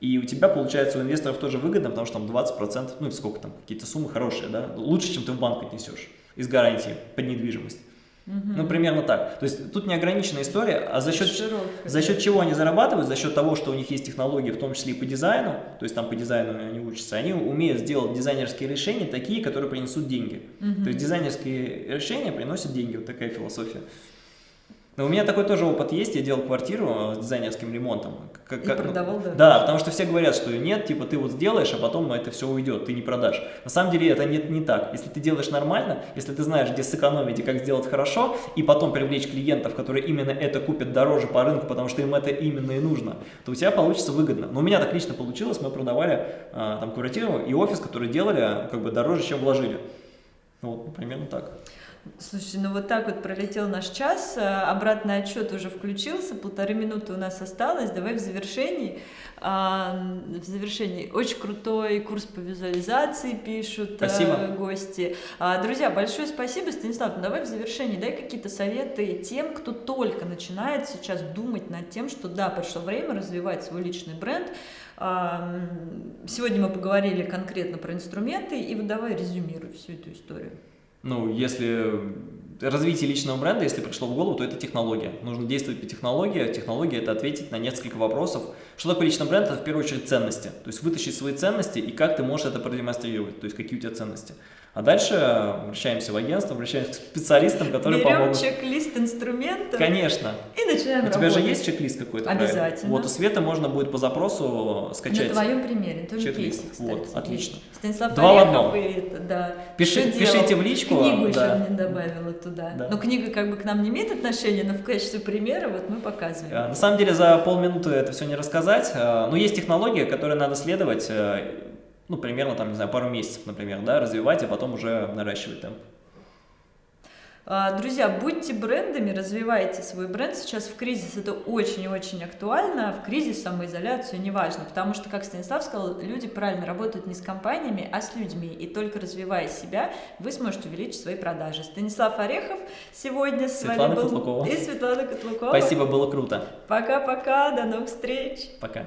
и у тебя, получается, у инвесторов тоже выгодно, потому что там 20%, ну, сколько там, какие-то суммы хорошие, да, лучше, чем ты в банк отнесешь из гарантии под недвижимость. Ну, примерно так. То есть тут неограниченная история, а за счет, Широкая. за счет чего они зарабатывают? За счет того, что у них есть технологии, в том числе и по дизайну, то есть там по дизайну они учатся, они умеют сделать дизайнерские решения такие, которые принесут деньги. Мгм. То есть дизайнерские решения приносят деньги, вот такая философия. Но у меня такой тоже опыт есть, я делал квартиру с дизайнерским ремонтом. Как, и продавал, да? Да, потому что все говорят, что нет, типа ты вот сделаешь, а потом это все уйдет, ты не продашь. На самом деле это не, не так. Если ты делаешь нормально, если ты знаешь, где сэкономить и как сделать хорошо, и потом привлечь клиентов, которые именно это купят дороже по рынку, потому что им это именно и нужно, то у тебя получится выгодно. Но у меня так лично получилось, мы продавали а, там квартиру и офис, который делали как бы дороже, чем вложили. Вот, примерно так. Слушай, ну вот так вот пролетел наш час, э, обратный отчет уже включился, полторы минуты у нас осталось, давай в завершении. А, в завершении очень крутой курс по визуализации пишут э, спасибо. гости. А, друзья, большое спасибо, Станислав. Ну, давай в завершении дай какие-то советы тем, кто только начинает сейчас думать над тем, что да, пришло время развивать свой личный бренд. А, сегодня мы поговорили конкретно про инструменты, и вот давай резюмируй всю эту историю ну, если развитие личного бренда, если пришло в голову, то это технология. Нужно действовать по технологии. Технология – это ответить на несколько вопросов. Что такое личный бренд? Это в первую очередь ценности. То есть вытащить свои ценности и как ты можешь это продемонстрировать, то есть какие у тебя ценности. А дальше обращаемся в агентство, обращаемся к специалистам, которые Берем помогут. чек-лист инструментов. Конечно. И начинаем У тебя же есть чек-лист какой-то? Обязательно. Правильно? Вот у Света можно будет по запросу скачать. На твоем примере, тоже чек-лист. Вот, отлично. Станислав Два в Орехов одном. и это, да. Пиши, пишите в личку. Книгу да. еще мне добавила туда. Да. Но книга как бы к нам не имеет отношения, но в качестве примера вот мы показываем. А, На самом деле за полминуты это все не рассказать, а, но есть технология, которой надо следовать, э, ну, примерно, там, не знаю, пару месяцев, например, да, развивать, а потом уже наращивать темп. А, Друзья, будьте брендами, развивайте свой бренд. Сейчас в кризис это очень и очень актуально. В кризис самоизоляцию неважно, потому что, как Станислав сказал, люди правильно работают не с компаниями, а с людьми. И только развивая себя, вы сможете увеличить свои продажи. Станислав Орехов сегодня с Светлана вами был. Котлукова. И Светлана Котлукова. Спасибо, было круто. Пока-пока, до новых встреч. Пока.